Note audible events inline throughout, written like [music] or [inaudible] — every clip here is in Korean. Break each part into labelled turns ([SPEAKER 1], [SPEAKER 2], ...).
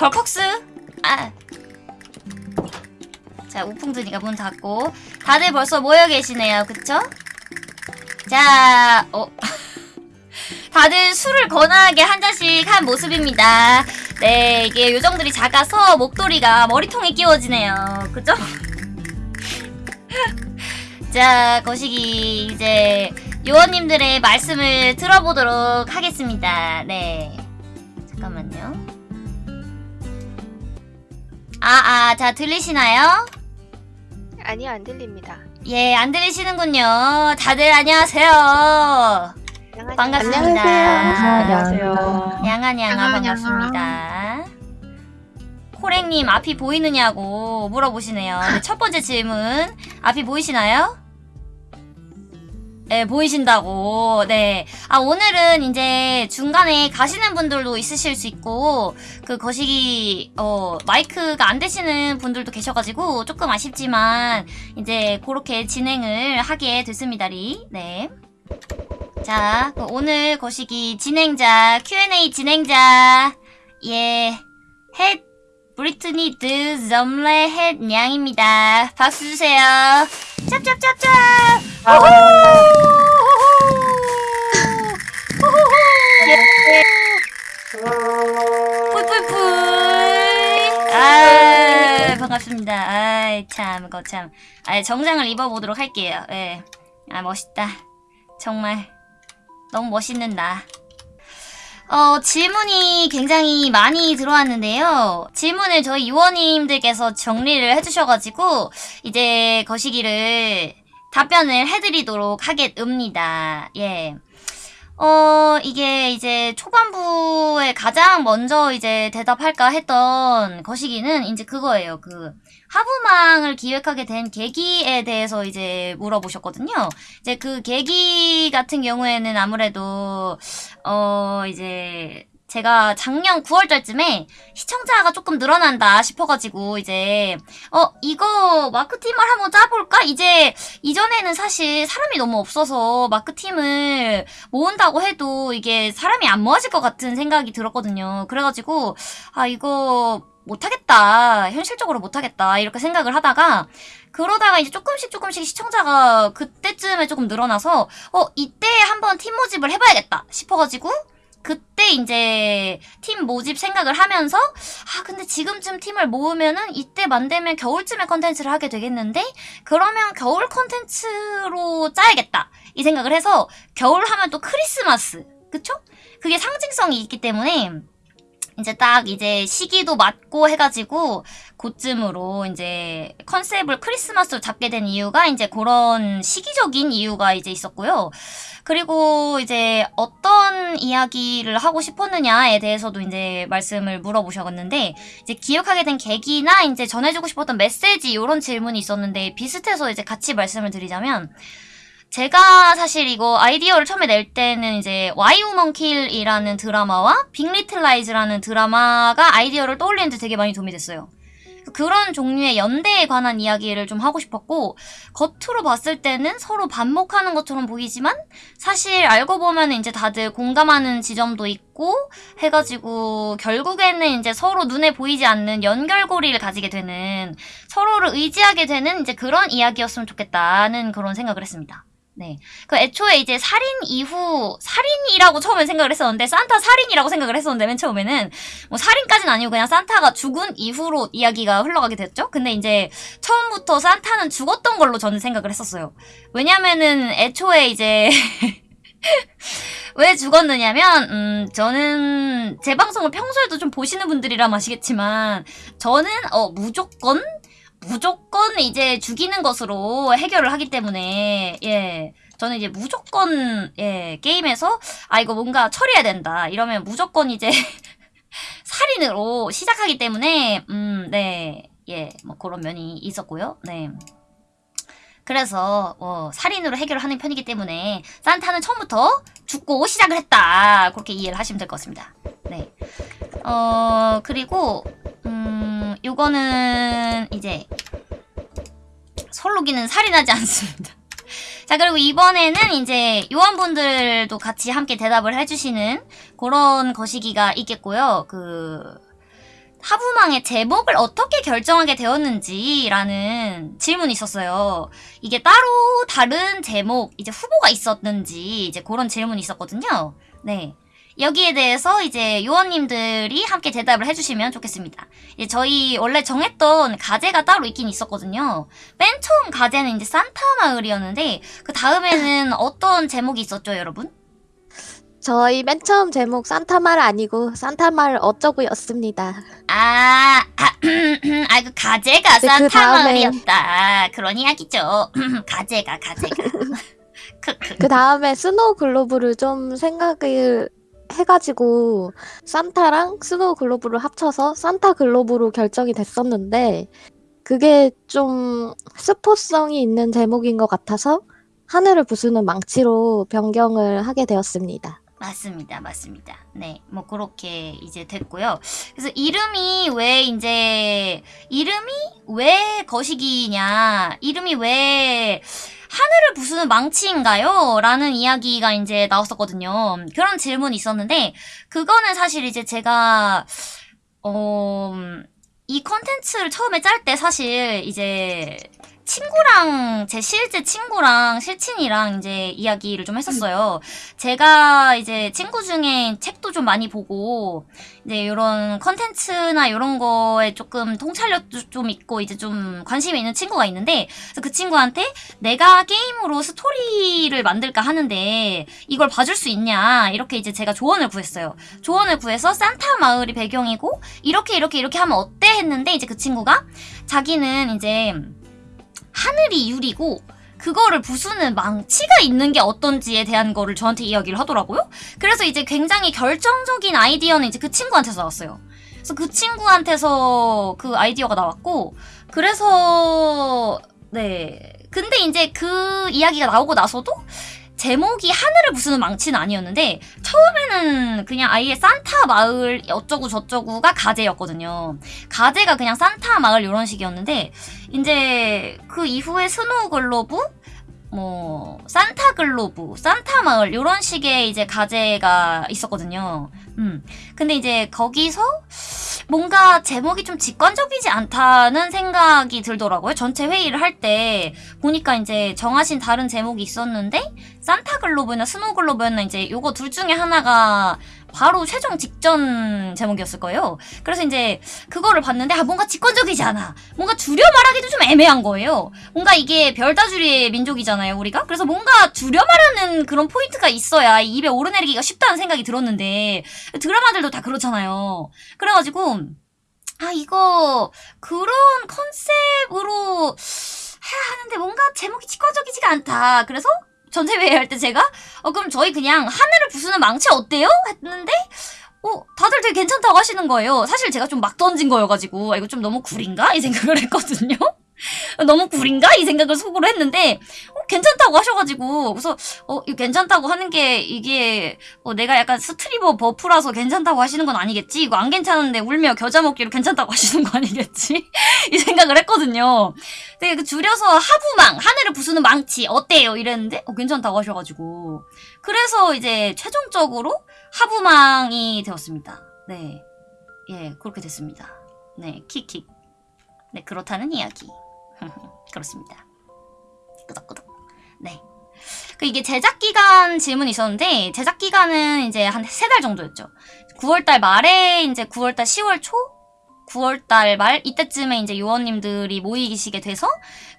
[SPEAKER 1] 벌컥스 아. 자 우풍드니까 문 닫고 다들 벌써 모여 계시네요 그쵸? 자 어. [laughs] 다들 술을 거나하게 한 잔씩 한 모습입니다 네 이게 요정들이 작아서 목도리가 머리통에 끼워지네요 그죠? [laughs] 자 거시기 이제 요원님들의 말씀을 들어보도록 하겠습니다 네 아아 자 들리시나요?
[SPEAKER 2] 아니요, 안 들립니다.
[SPEAKER 1] 예 안 들리시는군요 다들 안녕하세요
[SPEAKER 2] 양아지.
[SPEAKER 1] 반갑습니다.
[SPEAKER 3] 안녕하세요.
[SPEAKER 1] 양아 양아
[SPEAKER 2] 양아,
[SPEAKER 1] 반갑습니다. 호랭님 앞이 보이느냐고 물어보시네요. 네, 첫 번째 질문 앞이 보이시나요? 네 보이신다고 네. 아 오늘은 이제 중간에 가시는 분들도 있으실 수 있고 그 거시기 어 마이크가 안 되시는 분들도 계셔가지고 조금 아쉽지만 이제 그렇게 진행을 하게 됐습니다리. 네. 자, 그 오늘 거시기 진행자, Q&A 진행자, 예, 헷, 브리트니 드 점레 헷 냥입니다. 박수 주세요. 짭짭짭짭! 우후! 우후후! 예. 뿔뿔뿔! 아, 반갑습니다. 아이, 참, 거 참. 아, 정장을 입어보도록 할게요. 예. 아, 멋있다. 정말. 너무 멋있는 나. 어, 질문이 굉장히 많이 들어왔는데요. 질문을 저희 유원님들께서 정리를 해주셔가지고, 이제 거시기를 답변을 해드리도록 하겠습니다. 예. 어, 이게 이제 초반부에 가장 먼저 이제 대답할까 했던 거시기는 이제 그거예요. 그, 하부망을 기획하게 된 계기에 대해서 이제 물어보셨거든요. 이제 그 계기 같은 경우에는 아무래도 어 이제 제가 작년 9월달쯤에 시청자가 조금 늘어난다 싶어가지고 이제 어 이거 마크팀을 한번 짜볼까? 이제 이전에는 사실 사람이 너무 없어서 마크팀을 모은다고 해도 이게 사람이 안 모아질 것 같은 생각이 들었거든요. 그래가지고 아 이거 못하겠다. 현실적으로 못하겠다. 이렇게 생각을 하다가 그러다가 이제 조금씩 조금씩 시청자가 그때쯤에 조금 늘어나서 어 이때 한번 팀 모집을 해봐야겠다 싶어가지고 그때 이제 팀 모집 생각을 하면서 아 근데 지금쯤 팀을 모으면은 이때 만들면 겨울쯤에 컨텐츠를 하게 되겠는데 그러면 겨울 컨텐츠로 짜야겠다 이 생각을 해서 겨울 하면 또 크리스마스 그쵸? 그게 상징성이 있기 때문에 이제 딱 이제 시기도 맞고 해가지고 그쯤으로 이제 컨셉을 크리스마스로 잡게 된 이유가 이제 그런 시기적인 이유가 이제 있었고요. 그리고 이제 어떤 이야기를 하고 싶었느냐에 대해서도 이제 말씀을 물어보셨는데 이제 기획하게 된 계기나 이제 전해주고 싶었던 메시지 이런 질문이 있었는데 비슷해서 이제 같이 말씀을 드리자면 제가 사실 이거 아이디어를 처음에 낼 때는 이제 Why Women Kill이라는 드라마와 Big Little Lies라는 드라마가 아이디어를 떠올리는데 되게 많이 도움이 됐어요. 그런 종류의 연대에 관한 이야기를 좀 하고 싶었고 겉으로 봤을 때는 서로 반목하는 것처럼 보이지만 사실 알고 보면 이제 다들 공감하는 지점도 있고 해가지고 결국에는 이제 서로 눈에 보이지 않는 연결고리를 가지게 되는 서로를 의지하게 되는 이제 그런 이야기였으면 좋겠다는 그런 생각을 했습니다. 네. 그 애초에 이제 살인 이후 살인이라고 처음에 생각을 했었는데 산타 살인이라고 생각을 했었는데 맨 처음에는 뭐 살인까지는 아니고 그냥 산타가 죽은 이후로 이야기가 흘러가게 됐죠. 근데 이제 처음부터 산타는 죽었던 걸로 저는 생각을 했었어요. 왜냐면은 애초에 이제 [laughs] 왜 죽었느냐면 음 저는 제 방송을 평소에도 좀 보시는 분들이라 아시겠지만 저는 어 무조건 무조건 이제 죽이는 것으로 해결을 하기 때문에 예 저는 이제 무조건 예 게임에서 아 이거 뭔가 처리해야 된다. 이러면 무조건 이제 [laughs] 살인으로 시작하기 때문에 음 네 예 뭐 그런 면이 있었고요. 네. 그래서 어, 살인으로 해결을 하는 편이기 때문에 산타는 처음부터 죽고 시작을 했다. 그렇게 이해를 하시면 될 것 같습니다. 네 어 그리고 음, 요거는 이제 설로기는 살인하지 [laughs] 않습니다. 자 그리고 이번에는 이제 요원분들도 같이 함께 대답을 해주시는 그런 거시기가 있겠고요. 그 하부망의 제목을 어떻게 결정하게 되었는지라는 질문이 있었어요. 이게 따로 다른 제목, 이제 후보가 있었는지, 이제 그런 질문이 있었거든요. 네. 여기에 대해서 이제 요원님들이 함께 대답을 해주시면 좋겠습니다. 이제 저희 원래 정했던 가제가 따로 있긴 있었거든요. 맨 처음 가제는 이제 산타 마을이었는데, 그 다음에는 [laughs] 어떤 제목이 있었죠, 여러분?
[SPEAKER 3] 저희 맨 처음 제목 산타말 아니고 산타말 어쩌고였습니다.
[SPEAKER 1] 아, 아, [clears throat] 아, 그 가제가
[SPEAKER 3] 네, 그
[SPEAKER 1] 산타
[SPEAKER 3] 다음에-
[SPEAKER 1] 마을이었다. 그런 이야기죠. 가제가, 가제가. 크크.
[SPEAKER 3] 그 다음에 snow globe를 좀 생각을 해가지고 산타랑 snow globe를 합쳐서 산타 globe로 결정이 됐었는데 그게 좀 스포성이 있는 제목인 것 같아서 하늘을 부수는 망치로 변경을 하게 되었습니다.
[SPEAKER 1] 맞습니다, 맞습니다. 네, 뭐 그렇게 이제 됐고요. 그래서 이름이 왜 이제 이름이 왜 거시기냐, 이름이 왜 하늘을 부수는 망치인가요? 라는 이야기가 이제 나왔었거든요. 그런 질문이 있었는데 그거는 사실 이제 제가 어, 이 컨텐츠를 처음에 짤 때 사실 이제 친구랑 제 실제 친구랑 실친이랑 이제 이야기를 좀 했었어요. 제가 이제 친구 중에 책도 좀 많이 보고 이제 이런 컨텐츠나 이런 거에 조금 통찰력도 좀 있고 이제 좀 관심이 있는 친구가 있는데 그래서 그 친구한테 내가 게임으로 스토리를 만들까 하는데 이걸 봐줄 수 있냐 이렇게 이제 제가 조언을 구했어요. 조언을 구해서 산타 마을이 배경이고 이렇게 이렇게 이렇게 하면 어때 했는데 이제 그 친구가 자기는 이제 하늘이 유리고 그거를 부수는 망치가 있는 게 어떤지에 대한 거를 저한테 이야기를 하더라고요. 그래서 이제 굉장히 결정적인 아이디어는 이제 그 친구한테서 나왔어요. 그래서 그 친구한테서 그 아이디어가 나왔고, 그래서, 네. 근데 이제 그 이야기가 나오고 나서도 제목이 하늘을 부수는 망치는 아니었는데, 처음에는 그냥 아예 산타 마을 어쩌고 저쩌고가 가제였거든요. 가제가 그냥 산타 마을 이런 식이었는데, 이제 그 이후에 snow globe, 뭐 산타 globe, 산타 마을 이런 식의 이제 가제가 있었거든요. 음. 근데 이제 거기서 뭔가 제목이 좀 직관적이지 않다는 생각이 들더라고요. 전체 회의를 할 때 보니까 이제 정하신 다른 제목이 있었는데 산타 globe나 snow globe였나 이제 요거 둘 중에 하나가 바로 최종 직전 제목이었을 거예요. 그래서 이제 그거를 봤는데 아 뭔가 직관적이지 않아. 뭔가 줄여 말하기도 좀 애매한 거예요. 뭔가 이게 별다줄이의 민족이잖아요, 우리가. 그래서 뭔가 줄여 말하는 그런 포인트가 있어야 입에 오르내리기가 쉽다는 생각이 들었는데 드라마들도 다 그렇잖아요. 그래가지고 아 이거 그런 컨셉으로 해야 하는데 뭔가 제목이 직관적이지가 않다. 그래서 전체회의 할 때 제가 어 그럼 저희 그냥 하늘을 부수는 망치 어때요? 했는데 어 다들 되게 괜찮다고 하시는 거예요. 사실 제가 좀 막 던진 거여가지고 아, 이거 좀 너무 구린가 이 생각을 [laughs] 했거든요. 너무 구린가 이 생각을 속으로 했는데 어, 괜찮다고 하셔가지고. 그래서 어 이거 괜찮다고 하는 게 이게 어, 내가 약간 스트리머 버프라서 괜찮다고 하시는 건 아니겠지? 이거 안 괜찮은데 울며 겨자 먹기로 괜찮다고 [laughs] 하시는 거 아니겠지? 이 생각을 했거든요. 되게 그 줄여서 하부망 하늘을 부수는 망치 어때요? 이랬는데 어, 괜찮다고 하셔가지고. 그래서 이제 최종적으로 하부망이 되었습니다. 네, 예 그렇게 됐습니다. 네 킥킥. 네 그렇다는 이야기. [laughs] 그렇습니다. 끄덕끄덕 네. 그 이게 제작 기간 질문이 있었는데 제작 기간은 이제 한 세 달 정도였죠. 9월달 말에 이제 9월달 10월 초 9월달 말 이때쯤에 이제 요원님들이 모이시게 돼서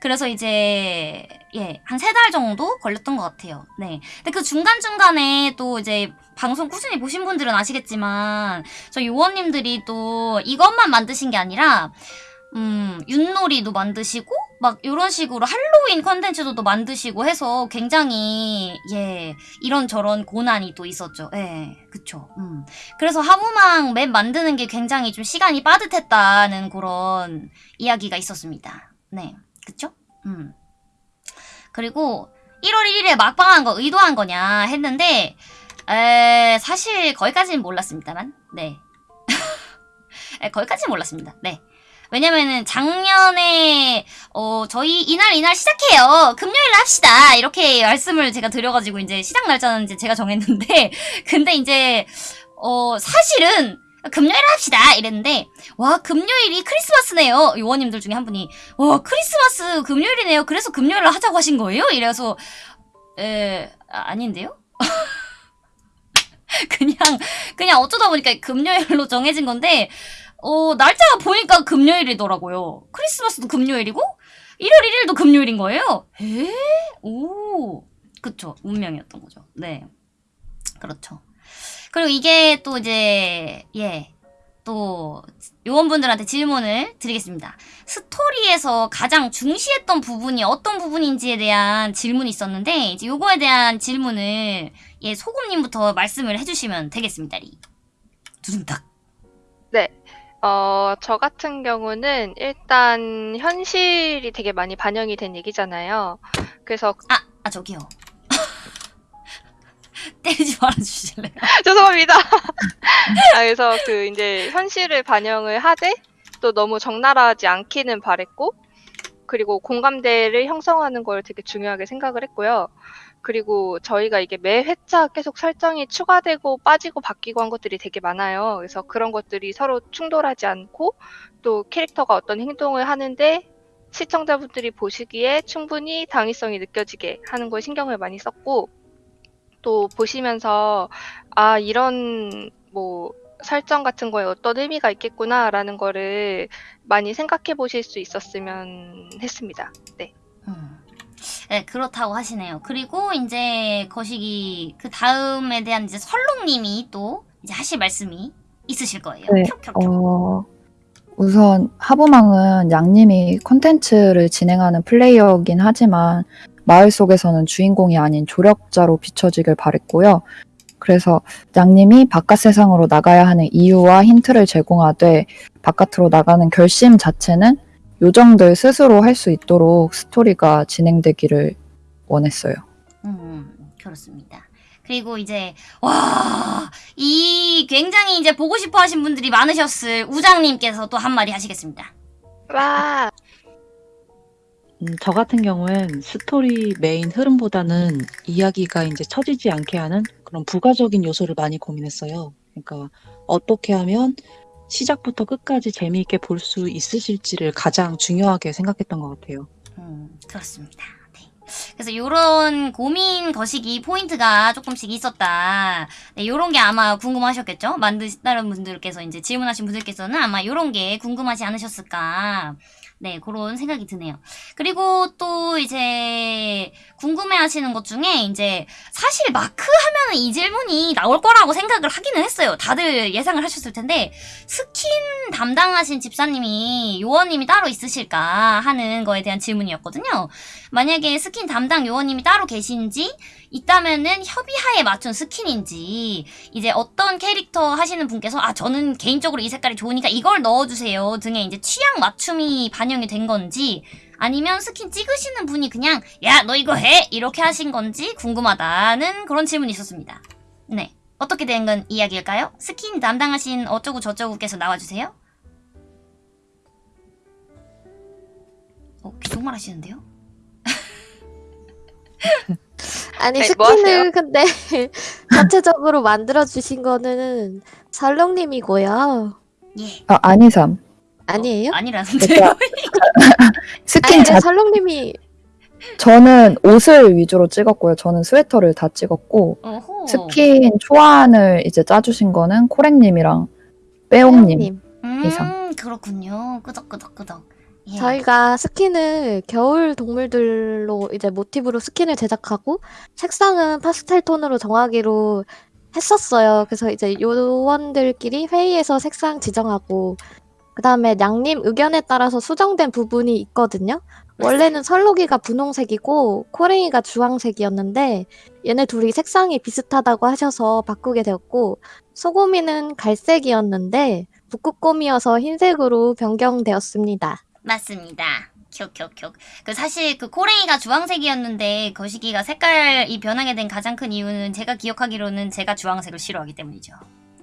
[SPEAKER 1] 그래서 이제 예 한 세 달 정도 걸렸던 것 같아요. 네. 근데 그 중간 중간에 또 이제 방송 꾸준히 보신 분들은 아시겠지만 저 요원님들이 또 이것만 만드신 게 아니라 음 윷놀이도 만드시고 막 이런 식으로 할로윈 컨텐츠도 또 만드시고 해서 굉장히 예 이런 저런 고난이 또 있었죠. 예, 그쵸. 음. 그래서 하부망 맵 만드는 게 굉장히 좀 시간이 빠듯했다는 그런 이야기가 있었습니다. 네, 그쵸? 음. 그리고 1월 1일에 막방한 거 의도한 거냐 했는데 에, 사실 거기까지는 몰랐습니다만 네. [laughs] 에, 거기까지는 몰랐습니다. 네. 왜냐면은 작년에 어 저희 이날 이날 시작해요. 금요일 합시다. 이렇게 말씀을 제가 드려가지고 이제 시작 날짜는 이제 제가 정했는데 [laughs] 근데 이제 어 사실은 금요일에 합시다. 이랬는데 와 금요일이 크리스마스네요. 요원님들 중에 한 분이. 와 크리스마스 금요일이네요. 그래서 금요일에 하자고 하신 거예요? 이래서 에 아, 아닌데요? [laughs] 그냥 그냥 어쩌다 보니까 금요일로 정해진 건데 어 날짜가 보니까 금요일이더라고요 크리스마스도 금요일이고 1월 1일도 금요일인 거예요 에? 오 그쵸 운명이었던 거죠 네 그렇죠 그리고 이게 또 이제 예. 또 요원분들한테 질문을 드리겠습니다. 스토리에서 가장 중시했던 부분이 어떤 부분인지에 대한 질문이 있었는데 이제 요거에 대한 질문을 예 소금님부터 말씀을 해주시면 되겠습니다. 리. 두둥탁.
[SPEAKER 2] 어, 저 같은 경우는 일단 현실이 되게 많이 반영이 된 얘기잖아요. 그래서
[SPEAKER 1] 아, 아 저기요. [laughs] 때리지 말아 주실래요? [laughs]
[SPEAKER 2] 죄송합니다. 아, 그래서 그 이제 현실을 반영을 하되 또 너무 적나라하지 않기는 바랬고 그리고 공감대를 형성하는 걸 되게 중요하게 생각을 했고요. 그리고 저희가 이게 매 회차 계속 설정이 추가되고 빠지고 바뀌고 한 것들이 되게 많아요. 그래서 그런 것들이 서로 충돌하지 않고 또 캐릭터가 어떤 행동을 하는데 시청자분들이 보시기에 충분히 당위성이 느껴지게 하는 거에 신경을 많이 썼고 또 보시면서 아 이런 뭐 설정 같은 거에 어떤 의미가 있겠구나라는 거를 많이 생각해 보실 수 있었으면 했습니다. 네.
[SPEAKER 1] 음. 네, 그렇다고 하시네요. 그리고 이제 거시기 그 다음에 대한 이제 설롱님이 또 이제 하실 말씀이 있으실 거예요.
[SPEAKER 4] 네. 어, 우선 하부망은 양님이 컨텐츠를 진행하는 플레이어긴 하지만 마을 속에서는 주인공이 아닌 조력자로 비춰지길 바랬고요. 그래서 양님이 바깥 세상으로 나가야 하는 이유와 힌트를 제공하되 바깥으로 나가는 결심 자체는 요정들 스스로 할 수 있도록 스토리가 진행되기를 원했어요.
[SPEAKER 1] 음, 그렇습니다. 그리고 이제 와, 이 굉장히 이제 보고 싶어 하신 분들이 많으셨을 우장님께서 또 한마디 하시겠습니다.
[SPEAKER 2] 와
[SPEAKER 5] 음, 저 같은 경우엔 스토리 메인 흐름보다는 이야기가 이제 처지지 않게 하는 그런 부가적인 요소를 많이 고민했어요. 그러니까 어떻게 하면 시작부터 끝까지 재미있게 볼 수 있으실지를 가장 중요하게 생각했던 것 같아요.
[SPEAKER 1] 음, 그렇습니다. 네. 그래서 요런 고민 거시기 포인트가 조금씩 있었다. 네, 요런 게 아마 궁금하셨겠죠? 만드시다는 분들께서 이제 질문하신 분들께서는 아마 요런 게 궁금하지 않으셨을까. 네, 그런 생각이 드네요. 그리고 또 이제 궁금해 하시는 것 중에 이제 사실 마크 하면은 이 질문이 나올 거라고 생각을 하기는 했어요. 다들 예상을 하셨을 텐데 스킨 담당하신 집사님이 요원님이 따로 있으실까 하는 거에 대한 질문이었거든요. 만약에 스킨 담당 요원님이 따로 계신지 있다면은 협의하에 맞춘 스킨인지 이제 어떤 캐릭터 하시는 분께서 아 저는 개인적으로 이 색깔이 좋으니까 이걸 넣어주세요 등의 이제 취향 맞춤이 반영이 된 건지 아니면 스킨 찍으시는 분이 그냥 야 너 이거 해 이렇게 하신 건지 궁금하다는 그런 질문이 있었습니다. 네 어떻게 된 건 이야기일까요? 스킨 담당하신 어쩌고 저쩌고께서 나와주세요. 어 귀속말 하시는데요? [laughs]
[SPEAKER 3] 아니
[SPEAKER 2] 네, 뭐 하세요?
[SPEAKER 3] 스킨을 근데 [laughs] 자체적으로 만들어 주신 거는 설롱님이고요.
[SPEAKER 1] 예.
[SPEAKER 4] 아, 아니삼.
[SPEAKER 3] 아니에요?
[SPEAKER 1] 아니라는데요.
[SPEAKER 4] 그러니까 [laughs] 스킨
[SPEAKER 3] 아니
[SPEAKER 4] 자
[SPEAKER 3] 설롱님이
[SPEAKER 4] 저는 옷을 위주로 찍었고요. 저는 스웨터를 다 찍었고
[SPEAKER 1] 어호.
[SPEAKER 4] 스킨 초안을 이제 짜주신 거는 코랭님이랑 빼옹님.
[SPEAKER 1] 음,
[SPEAKER 4] 이상.
[SPEAKER 1] 그렇군요. 끄덕끄덕끄덕. 예.
[SPEAKER 3] 저희가 스킨을 겨울 동물들로 이제 모티브로 스킨을 제작하고 색상은 파스텔 톤으로 정하기로 했었어요. 그래서 이제 요원들끼리 회의에서 색상 지정하고 그다음에 양님 의견에 따라서 수정된 부분이 있거든요. 원래는 설록이가 분홍색이고 코랭이가 주황색이었는데 얘네 둘이 색상이 비슷하다고 하셔서 바꾸게 되었고 소고미는 갈색이었는데 북극곰이어서 흰색으로 변경되었습니다.
[SPEAKER 1] 맞습니다. 큐큐큐. 그 사실 그 코레이가 주황색이었는데 거시기가 색깔이 변하게 된 가장 큰 이유는 제가 기억하기로는 제가 주황색을 싫어하기 때문이죠.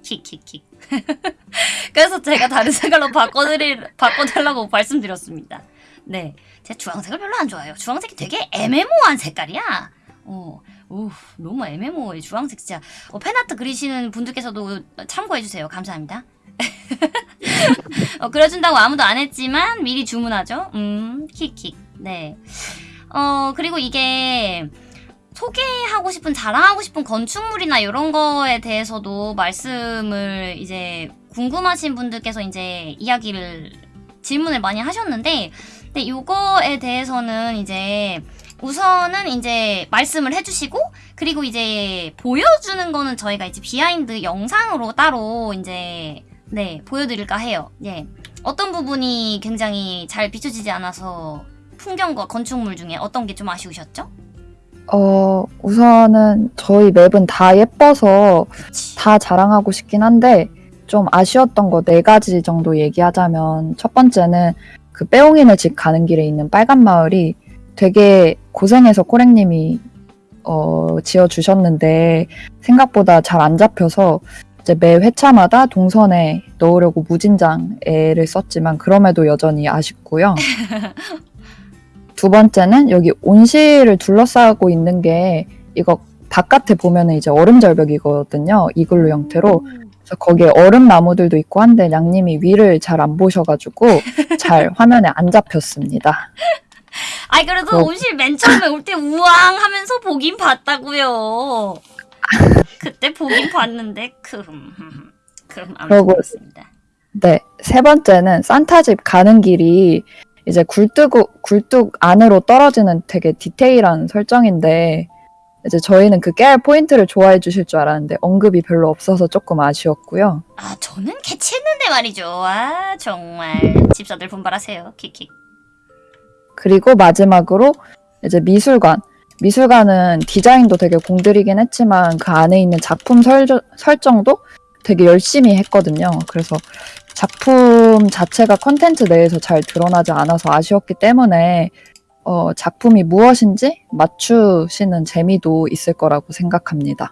[SPEAKER 1] 킥킥킥. [laughs] 그래서 제가 다른 색깔로 바꿔드릴 바꿔달라고 말씀드렸습니다. 네, 제가 주황색을 별로 안 좋아해요. 주황색이 되게 애매모호한 색깔이야. 어, 오, 너무 애매모호해 주황색 진짜. 어, 팬아트 그리시는 분들께서도 참고해주세요. 감사합니다. 어, 그려준다고 아무도 안 했지만 미리 주문하죠. 음, 킥킥. 네. 어, 그리고 이게 소개하고 싶은, 자랑하고 싶은 건축물이나 이런 거에 대해서도 말씀을 이제 궁금하신 분들께서 이제 이야기를, 질문을 많이 하셨는데, 근데 요거에 대해서는 이제 우선은 이제 말씀을 해주시고, 그리고 이제 보여주는 거는 저희가 이제 behind 영상으로 따로 이제 네 보여드릴까 해요. 예. 어떤 부분이 굉장히 잘 비춰지지 않아서 풍경과 건축물 중에 어떤 게 좀 아쉬우셨죠?
[SPEAKER 4] 어, 우선은 저희 map은 다 예뻐서
[SPEAKER 1] 그치.
[SPEAKER 4] 다 자랑하고 싶긴 한데 좀 아쉬웠던 거 네 가지 정도 얘기하자면 첫 번째는 그 빼옹이네 집 가는 길에 있는 빨간 마을이 되게 고생해서 코랭님이 어, 지어주셨는데 생각보다 잘 안 잡혀서 이제 매 회차마다 동선에 넣으려고 무진장 애를 썼지만 그럼에도 여전히 아쉽고요. [laughs] 두 번째는 여기 온실을 둘러싸고 있는 게 이거 바깥에 보면은 이제 얼음 절벽이거든요. 이글루 형태로. 그래서 거기에 얼음 나무들도 있고 한데 양님이 위를 잘 안 보셔가지고 잘 [laughs] 화면에 안 잡혔습니다.
[SPEAKER 1] 아이 그래도
[SPEAKER 4] 어.
[SPEAKER 1] 온실 맨 처음에 올 때 우왕 하면서 보긴 봤다고요. 그때 보긴 봤는데 금 그럼
[SPEAKER 4] 그러고-
[SPEAKER 1] 아무튼
[SPEAKER 4] 네, 세 번째는 산타 집 가는 길이 이제 굴뚝, 굴뚝 안으로 떨어지는 되게 디테일한 설정인데 이제 저희는 그 깨알 포인트를 좋아해 주실 줄 알았는데 언급이 별로 없어서 조금 아쉬웠고요.
[SPEAKER 1] 아 저는 캐치했는데 말이죠. 아 정말 집사들 분발하세요. 킥킥.
[SPEAKER 4] 그리고 마지막으로 이제 미술관. 미술관은 디자인도 되게 공들이긴 했지만 그 안에 있는 작품 설정, 설정도 되게 열심히 했거든요. 그래서 작품 자체가 컨텐츠 내에서 잘 드러나지 않아서 아쉬웠기 때문에 어, 작품이 무엇인지 맞추시는 재미도 있을 거라고 생각합니다.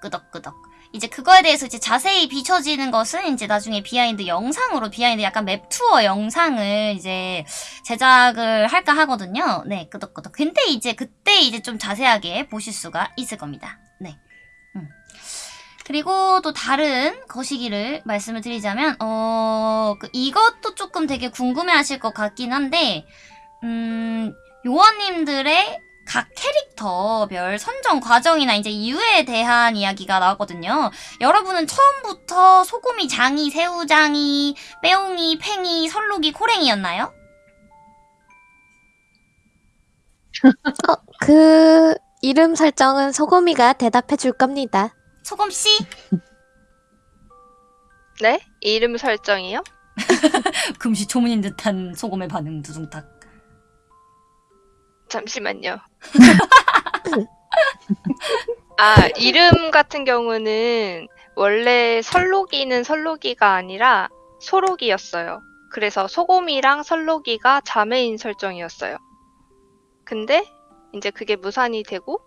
[SPEAKER 1] 끄덕끄덕. 이제 그거에 대해서 이제 자세히 비춰지는 것은 이제 나중에 behind 영상으로 behind 약간 map 투어 영상을 이제 제작을 할까 하거든요. 네, 끄덕끄덕. 근데 이제 그때 이제 좀 자세하게 보실 수가 있을 겁니다. 네. 음. 그리고 또 다른 거시기를 말씀을 드리자면, 어, 그 이것도 조금 되게 궁금해 하실 것 같긴 한데, 음, 요원님들의 각 캐릭터별 선정 과정이나 이제 이유에 대한 이야기가 나왔거든요. 여러분은 처음부터 소금이, 장이, 새우장이, 빼옹이, 팽이, 설록이, 코랭이였나요? [laughs]
[SPEAKER 3] 그 이름 설정은 소금이가 대답해 줄 겁니다.
[SPEAKER 1] 소금 씨?
[SPEAKER 2] 네? 이름 설정이요? [laughs]
[SPEAKER 1] 금시초문인 듯한 소금의 반응 두둥탁.
[SPEAKER 2] 잠시만요. [laughs] 아, 이름 같은 경우는 원래 설록이는 설록이가 아니라 소록이었어요. 그래서 소곰이랑 설록이가 자매인 설정이었어요. 근데 이제 그게 무산이 되고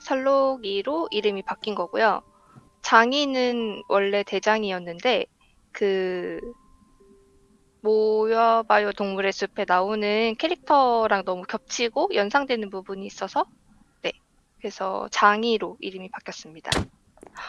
[SPEAKER 2] 설록이로 이름이 바뀐 거고요. 장이는 원래 대장이었는데 그 모여봐요 동물의 숲에 나오는 캐릭터랑 너무 겹치고 연상되는 부분이 있어서 네 그래서 장이로 이름이 바뀌었습니다.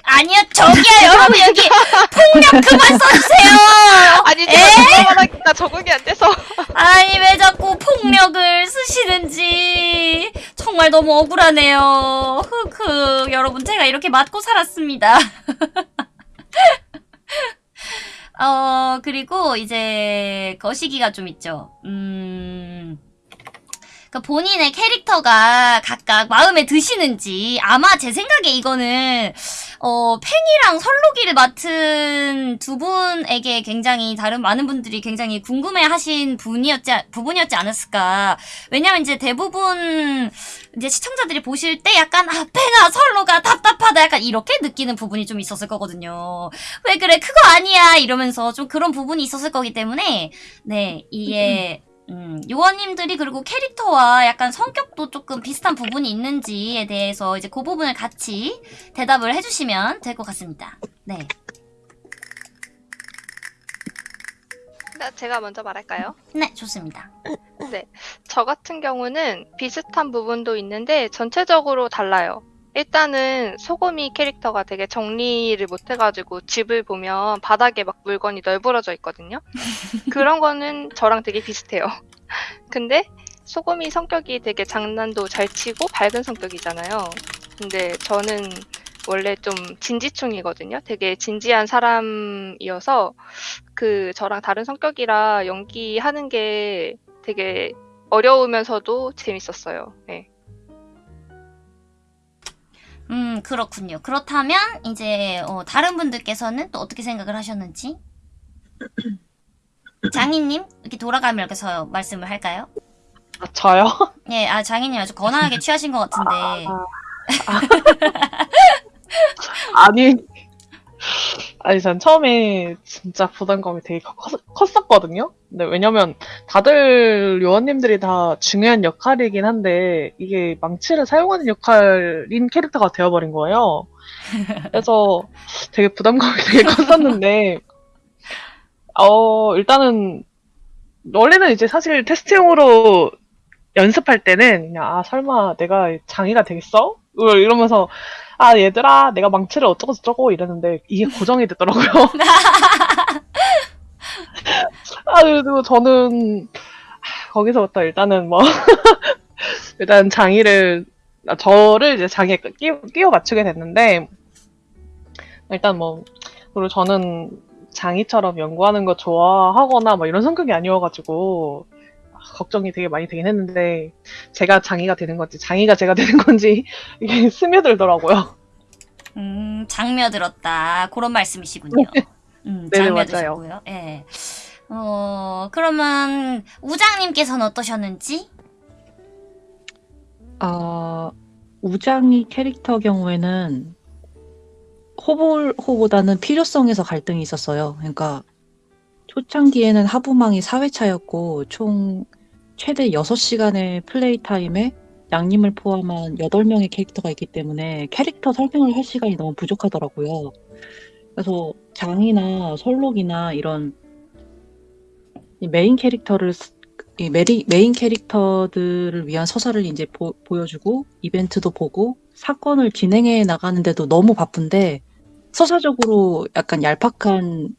[SPEAKER 1] 아니요, 저기요, 여러분, 여기 폭력 그만 써주세요! [laughs]
[SPEAKER 2] 아니
[SPEAKER 1] 에?
[SPEAKER 2] 제가 말하기가 적응이 안 돼서 [laughs]
[SPEAKER 1] 아니, 왜 자꾸 폭력을 쓰시는지. 정말 너무 억울하네요. 흑흑. 여러분, 제가 이렇게 맞고 살았습니다. [laughs] 어, 그리고 이제 거시기가 좀 있죠. 음. 그 본인의 캐릭터가 각각 마음에 드시는지 아마 제 생각에 이거는 어 팽이랑 설록이를 맡은 두 분에게 굉장히 다른 많은 분들이 굉장히 궁금해하신 분이었지 부분이었지 않았을까. 왜냐면 이제 대부분 이제 시청자들이 보실 때 약간 아 팽아 설로가 답답하다 약간 이렇게 느끼는 부분이 좀 있었을 거거든요. 왜 그래 그거 아니야 이러면서 좀 그런 부분이 있었을 거기 때문에 네 이게 음, 요원님들이 그리고 캐릭터와 약간 성격도 조금 비슷한 부분이 있는지에 대해서 이제 그 부분을 같이 대답을 해주시면 될 것 같습니다. 네.
[SPEAKER 2] 제가 먼저 말할까요?
[SPEAKER 1] 네, 좋습니다.
[SPEAKER 2] 저 같은 경우는 비슷한 부분도 있는데 전체적으로 달라요. 일단은 소금이 캐릭터가 되게 정리를 못 해가지고 집을 보면 바닥에 막 물건이 널브러져 있거든요. [laughs] 그런 거는 저랑 되게 비슷해요. [laughs] 근데 소금이 성격이 되게 장난도 잘 치고 밝은 성격이잖아요. 근데 저는 원래 좀 진지충이거든요. 되게 진지한 사람이어서 그 저랑 다른 성격이라 연기하는 게 되게 어려우면서도 재밌었어요. 네.
[SPEAKER 1] 음, 그렇군요. 그렇다면 이제 어, 다른 분들께서는 또 어떻게 생각을 하셨는지 [clears throat] 장희님 이렇게 돌아가며 이렇게 서 말씀을 할까요?
[SPEAKER 6] 아, 저요? [laughs]
[SPEAKER 1] 예, 아 장희님 아주 거나하게 취하신 것 같은데 [laughs]
[SPEAKER 6] 아니, 아니, 전 처음에 진짜 부담감이 되게 컸, 컸었거든요? 근데 왜냐면 다들 요원님들이 다 중요한 역할이긴 한데, 이게 망치를 사용하는 역할인 캐릭터가 되어버린 거예요. 그래서 되게 부담감이 되게 컸었는데, [laughs] 어, 일단은, 원래는 이제 사실 테스트용으로 연습할 때는 그냥, 아, 설마 내가 장애가 되겠어? 이러면서 아 얘들아 내가 망치를 어쩌고 저쩌고 이랬는데 이게 고정이 됐더라고요. [laughs] 아 그래도 저는 하, 거기서부터 일단은 뭐 [laughs] 일단 장의를 아, 저를 이제 장애에 끼워, 끼워 맞추게 됐는데 일단 뭐 그리고 저는 장의처럼 연구하는 거 좋아하거나 뭐 이런 성격이 아니어가지고 걱정이 되게 많이 되긴 했는데 제가 장의가 되는 건지 장의가 제가 되는 건지 [laughs] 이게 스며들더라고요.
[SPEAKER 1] 음, 장며들었다. 그런 말씀이시군요. 음,
[SPEAKER 6] 네네,
[SPEAKER 1] 장며드시고요. 예. 어, 그러면 우장님께서는 어떠셨는지?
[SPEAKER 5] 어, 우장이 캐릭터 경우에는 호불호보다는 필요성에서 갈등이 있었어요. 그러니까 초창기에는 하부망이 4회차였고 총 최대 6시간의 플레이 타임에 양님을 포함한 8명의 캐릭터가 있기 때문에 캐릭터 설명을 할 시간이 너무 부족하더라고요. 그래서 장이나 설록이나 이런 이 메인 캐릭터를 쓰- 이 메리, 메인 캐릭터들을 위한 서사를 이제 보, 보여주고 이벤트도 보고 사건을 진행해 나가는데도 너무 바쁜데 서사적으로 약간 얄팍한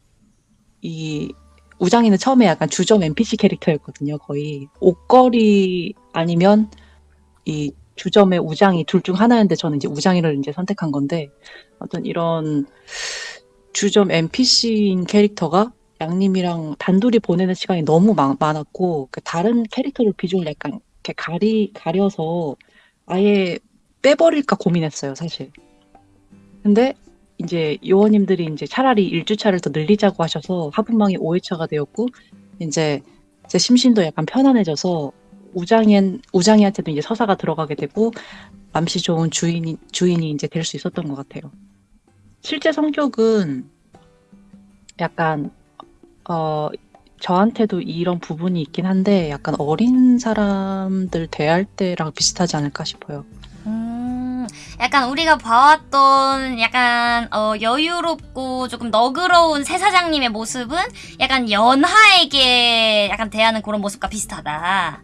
[SPEAKER 5] 이 우장이는 처음에 약간 주점 NPC 캐릭터였거든요. 거의 옷걸이 아니면 이 주점의 우장이 둘 중 하나였는데 저는 이제 우장이를 이제 선택한 건데 어떤 이런 주점 NPC인 캐릭터가 양님이랑 단둘이 보내는 시간이 너무 많, 많았고 그 다른 캐릭터를 비주얼 약간 이렇게 가리 가려서 아예 빼버릴까 고민했어요, 사실. 근데 이제 요원님들이 이제 차라리 1 주차를 더 늘리자고 하셔서 하분망이 5 회차가 되었고 이제 제 심신도 약간 편안해져서 우장이 우장이한테도 이제 서사가 들어가게 되고 맘씨 좋은 주인이 주인이 이제 될 수 있었던 것 같아요. 실제 성격은 약간 어 저한테도 이런 부분이 있긴 한데 약간 어린 사람들 대할 때랑 비슷하지 않을까 싶어요.
[SPEAKER 1] 음, 약간 우리가 봐왔던 약간 어, 여유롭고 조금 너그러운 새 사장님의 모습은 약간 연하에게 약간 대하는 그런 모습과 비슷하다.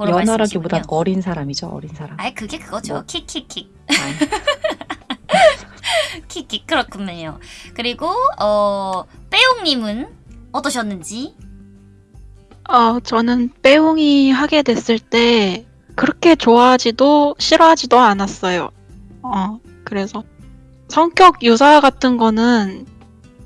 [SPEAKER 5] 연하라기보단. 어린 사람이죠, 어린 사람.
[SPEAKER 1] 아이 그게 그거죠.
[SPEAKER 5] 뭐.
[SPEAKER 1] 킥킥킥.
[SPEAKER 5] 아, [laughs]
[SPEAKER 1] 킥킥 그렇군요. 그리고 어 빼용님은 어떠셨는지?
[SPEAKER 7] 어, 저는 빼옹이 하게 됐을 때 그렇게 좋아하지도 싫어하지도 않았어요. 어, 그래서 성격 유사 같은 거는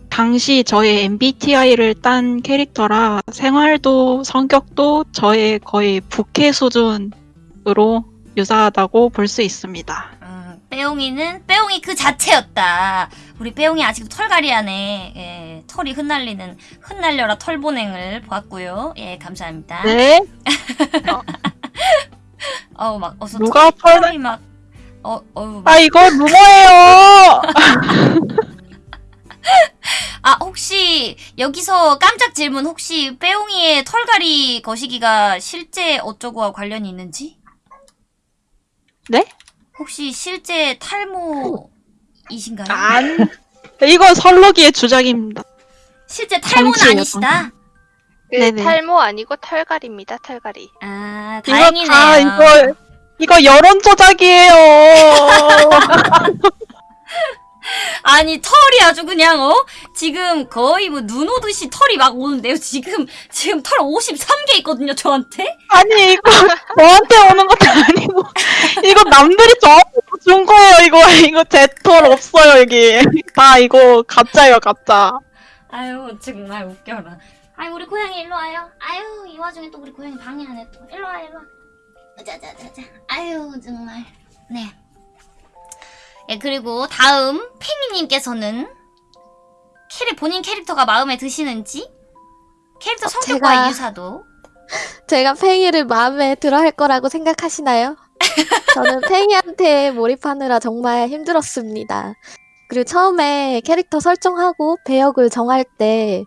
[SPEAKER 7] 당시 저의 MBTI를 딴 캐릭터라 생활도 성격도 저의 거의 부캐 수준으로 유사하다고 볼 수 있습니다.
[SPEAKER 1] 음, 빼용이는 빼용이 그 자체였다. 우리 빼용이 아직도 털갈이하네. 예, 털이 흩날리는 흩날려라 털보냉을 보았고요. 예, 감사합니다.
[SPEAKER 7] 네? [laughs]
[SPEAKER 1] 어우 막 어서
[SPEAKER 7] 누가
[SPEAKER 1] 털, 털이 막 어, 어우 막
[SPEAKER 7] 아, 이거 루머예요! [laughs]
[SPEAKER 1] 아 혹시 여기서 깜짝 질문 혹시 빼용이의 털갈이 거시기가 실제 어쩌고와 관련이 있는지?
[SPEAKER 7] 네?
[SPEAKER 1] 혹시 실제 탈모이신가요?
[SPEAKER 7] 안. 이건 설로기의 주작입니다.
[SPEAKER 1] 실제 탈모는
[SPEAKER 7] 정치예요,
[SPEAKER 1] 아니시다?
[SPEAKER 2] 그
[SPEAKER 7] 네네.
[SPEAKER 2] 탈모 아니고 털갈입니다. 털갈이.
[SPEAKER 1] 아
[SPEAKER 7] 이거
[SPEAKER 1] 다행이네요.
[SPEAKER 7] 다 이거 이거 여론 조작이에요. [laughs]
[SPEAKER 1] 아니 털이 아주 그냥 어 지금 거의 뭐 눈 오듯이 털이 막 오는데요 지금 지금 털 53개 있거든요 저한테
[SPEAKER 7] 아니 이거 저한테 오는 것도 아니고 이거 남들이 저한테 준 거예요. 이거 이거 제 털 없어요 여기. 다 이거 가짜예요 가짜.
[SPEAKER 1] 아유 정말 웃겨라 아유 우리 고양이 일로 와요. 아유 이 와중에 또 우리 고양이 방해하네 또. 일로 와 일로 와. 자자자자. 아유 정말. 네. 예, 그리고 다음 팽이님께서는 캐리 본인 캐릭터가 마음에 드시는지? 캐릭터
[SPEAKER 3] 어,
[SPEAKER 1] 성격과
[SPEAKER 3] 제가-
[SPEAKER 1] 유사도? [laughs]
[SPEAKER 3] 제가 팽이를 마음에 들어 할 거라고 생각하시나요? [laughs] 저는 팽이한테 몰입하느라 정말 힘들었습니다. 그리고 처음에 캐릭터 설정하고 배역을 정할 때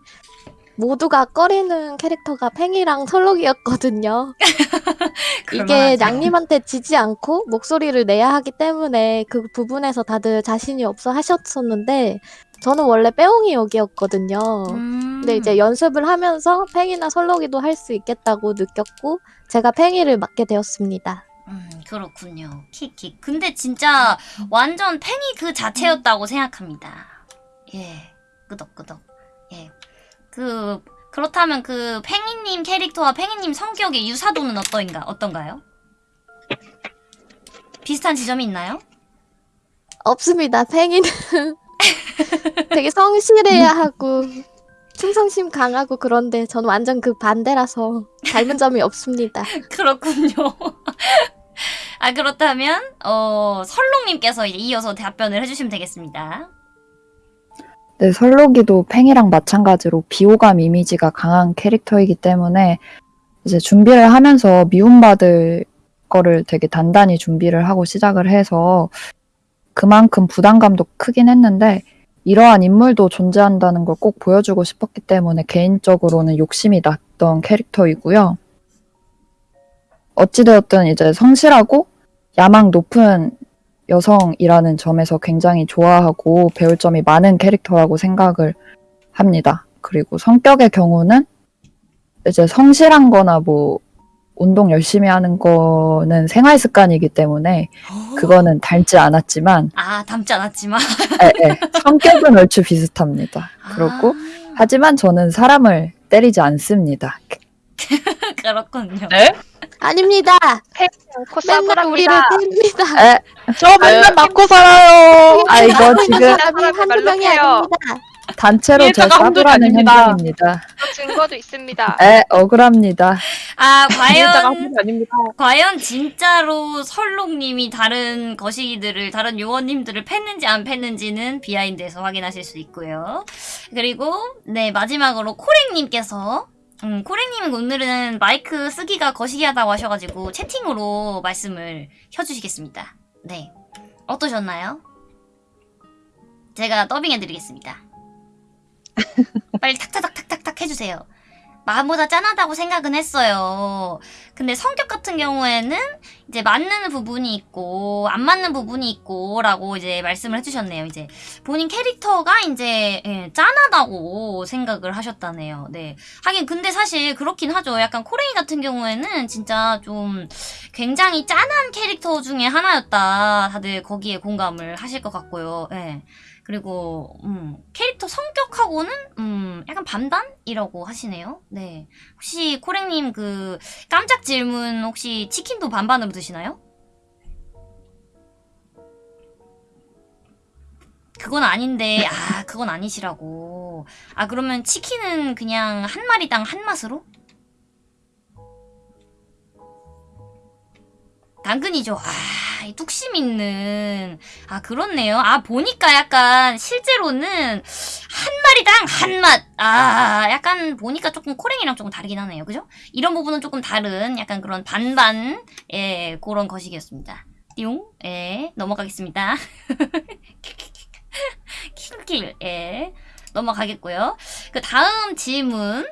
[SPEAKER 3] 모두가 꺼리는 캐릭터가 팽이랑 설록이었거든요. [laughs] 이게 양님한테 지지 않고 목소리를 내야 하기 때문에 그 부분에서 다들 자신이 없어 하셨었는데 저는 원래 빼옹이 역이었거든요.
[SPEAKER 1] 음.
[SPEAKER 3] 근데 이제 연습을 하면서 팽이나 설록이도 할 수 있겠다고 느꼈고 제가 팽이를 맡게 되었습니다.
[SPEAKER 1] 음, 그렇군요. 키키. 근데 진짜 완전 팽이 그 자체였다고 생각합니다. 예. 끄덕끄덕. 예. 그, 그렇다면 그 팽이님 캐릭터와 팽이님 성격의 유사도는 어떠인가, 어떤가요? 비슷한 지점이 있나요?
[SPEAKER 3] 없습니다. 팽이는 [laughs] 되게 성실해야 하고 충성심 강하고 그런데 저는 완전 그 반대라서 닮은 점이 없습니다. [laughs]
[SPEAKER 1] 그렇군요. 아, 그렇다면, 어, 설롱님께서 이제 이어서 답변을 해주시면 되겠습니다.
[SPEAKER 4] 네, 설록이도 팽이랑 마찬가지로 비호감 이미지가 강한 캐릭터이기 때문에 이제 준비를 하면서 미움받을 거를 되게 단단히 준비를 하고 시작을 해서 그만큼 부담감도 크긴 했는데 이러한 인물도 존재한다는 걸 꼭 보여주고 싶었기 때문에 개인적으로는 욕심이 났던 캐릭터이고요. 어찌되었든 이제 성실하고 야망 높은 여성이라는 점에서 굉장히 좋아하고 배울 점이 많은 캐릭터라고 생각을 합니다. 그리고 성격의 경우는 이제 성실한 거나 뭐 운동 열심히 하는 거는 생활 습관이기 때문에 그거는 닮지 않았지만
[SPEAKER 1] 아, 닮지 않았지만.
[SPEAKER 4] 에, 에, 성격은 얼추 비슷합니다. 그렇고
[SPEAKER 1] 아,
[SPEAKER 4] 하지만 저는 사람을 때리지 않습니다. [laughs]
[SPEAKER 1] 그렇군요.
[SPEAKER 6] 네?
[SPEAKER 3] 아닙니다. 맨날 우리를. 때립니다.
[SPEAKER 4] 에,
[SPEAKER 7] 저 맨날 맞고 살아요.
[SPEAKER 4] 아 이거 지금
[SPEAKER 3] 한두 명이. 아닙니다.
[SPEAKER 4] 단체로
[SPEAKER 6] 한둘이
[SPEAKER 4] 싸구라는
[SPEAKER 6] 아닙니다.
[SPEAKER 4] 현장입니다.
[SPEAKER 2] 저 증거도 있습니다.
[SPEAKER 4] 에, 억울합니다.
[SPEAKER 1] 아, 과연. 과연 진짜로 설록님이 다른 거시기들을, 다른 요원님들을 팼는지 안 팼는지는 비하인드에서 확인하실 수 있고요. 그리고, 네, 마지막으로 코랭님께서, 음, 코랭님은 오늘은 마이크 쓰기가 거시기하다고 하셔가지고 채팅으로 말씀을 켜주시겠습니다. 네. 어떠셨나요? 제가 더빙해드리겠습니다. [laughs] 빨리 탁탁탁탁탁탁 해주세요. 마음보다 짠하다고 생각은 했어요. 근데 성격 같은 경우에는 이제 맞는 부분이 있고 안 맞는 부분이 있고 라고 이제 말씀을 해주셨네요. 이제 본인 캐릭터가 이제 예, 짠하다고 생각을 하셨다네요. 네. 하긴 근데 사실 그렇긴 하죠. 약간 코레이 같은 경우에는 진짜 좀 굉장히 짠한 캐릭터 중에 하나였다. 다들 거기에 공감을 하실 것 같고요. 예. 그리고 음, 캐릭터 성격하고는 음, 약간 반반이라고 하시네요. 네. 혹시 코랭님 그 깜짝 질문 혹시 치킨도 반반으로 드시나요? 그건 아닌데 아 그건 아니시라고. 아 그러면 치킨은 그냥 한 마리당 한 맛으로? 당근이죠. 아, 이 뚝심 있는. 아, 그렇네요. 아, 보니까 약간 실제로는 한 마리당 한 맛. 아, 약간 보니까 조금 코랭이랑 조금 다르긴 하네요. 그죠? 이런 부분은 조금 다른 약간 그런 반반, 예, 그런 거식이었습니다. 띠용, 예, 넘어가겠습니다. [laughs] 킬킬, 예, 넘어가겠고요. 그 다음 질문.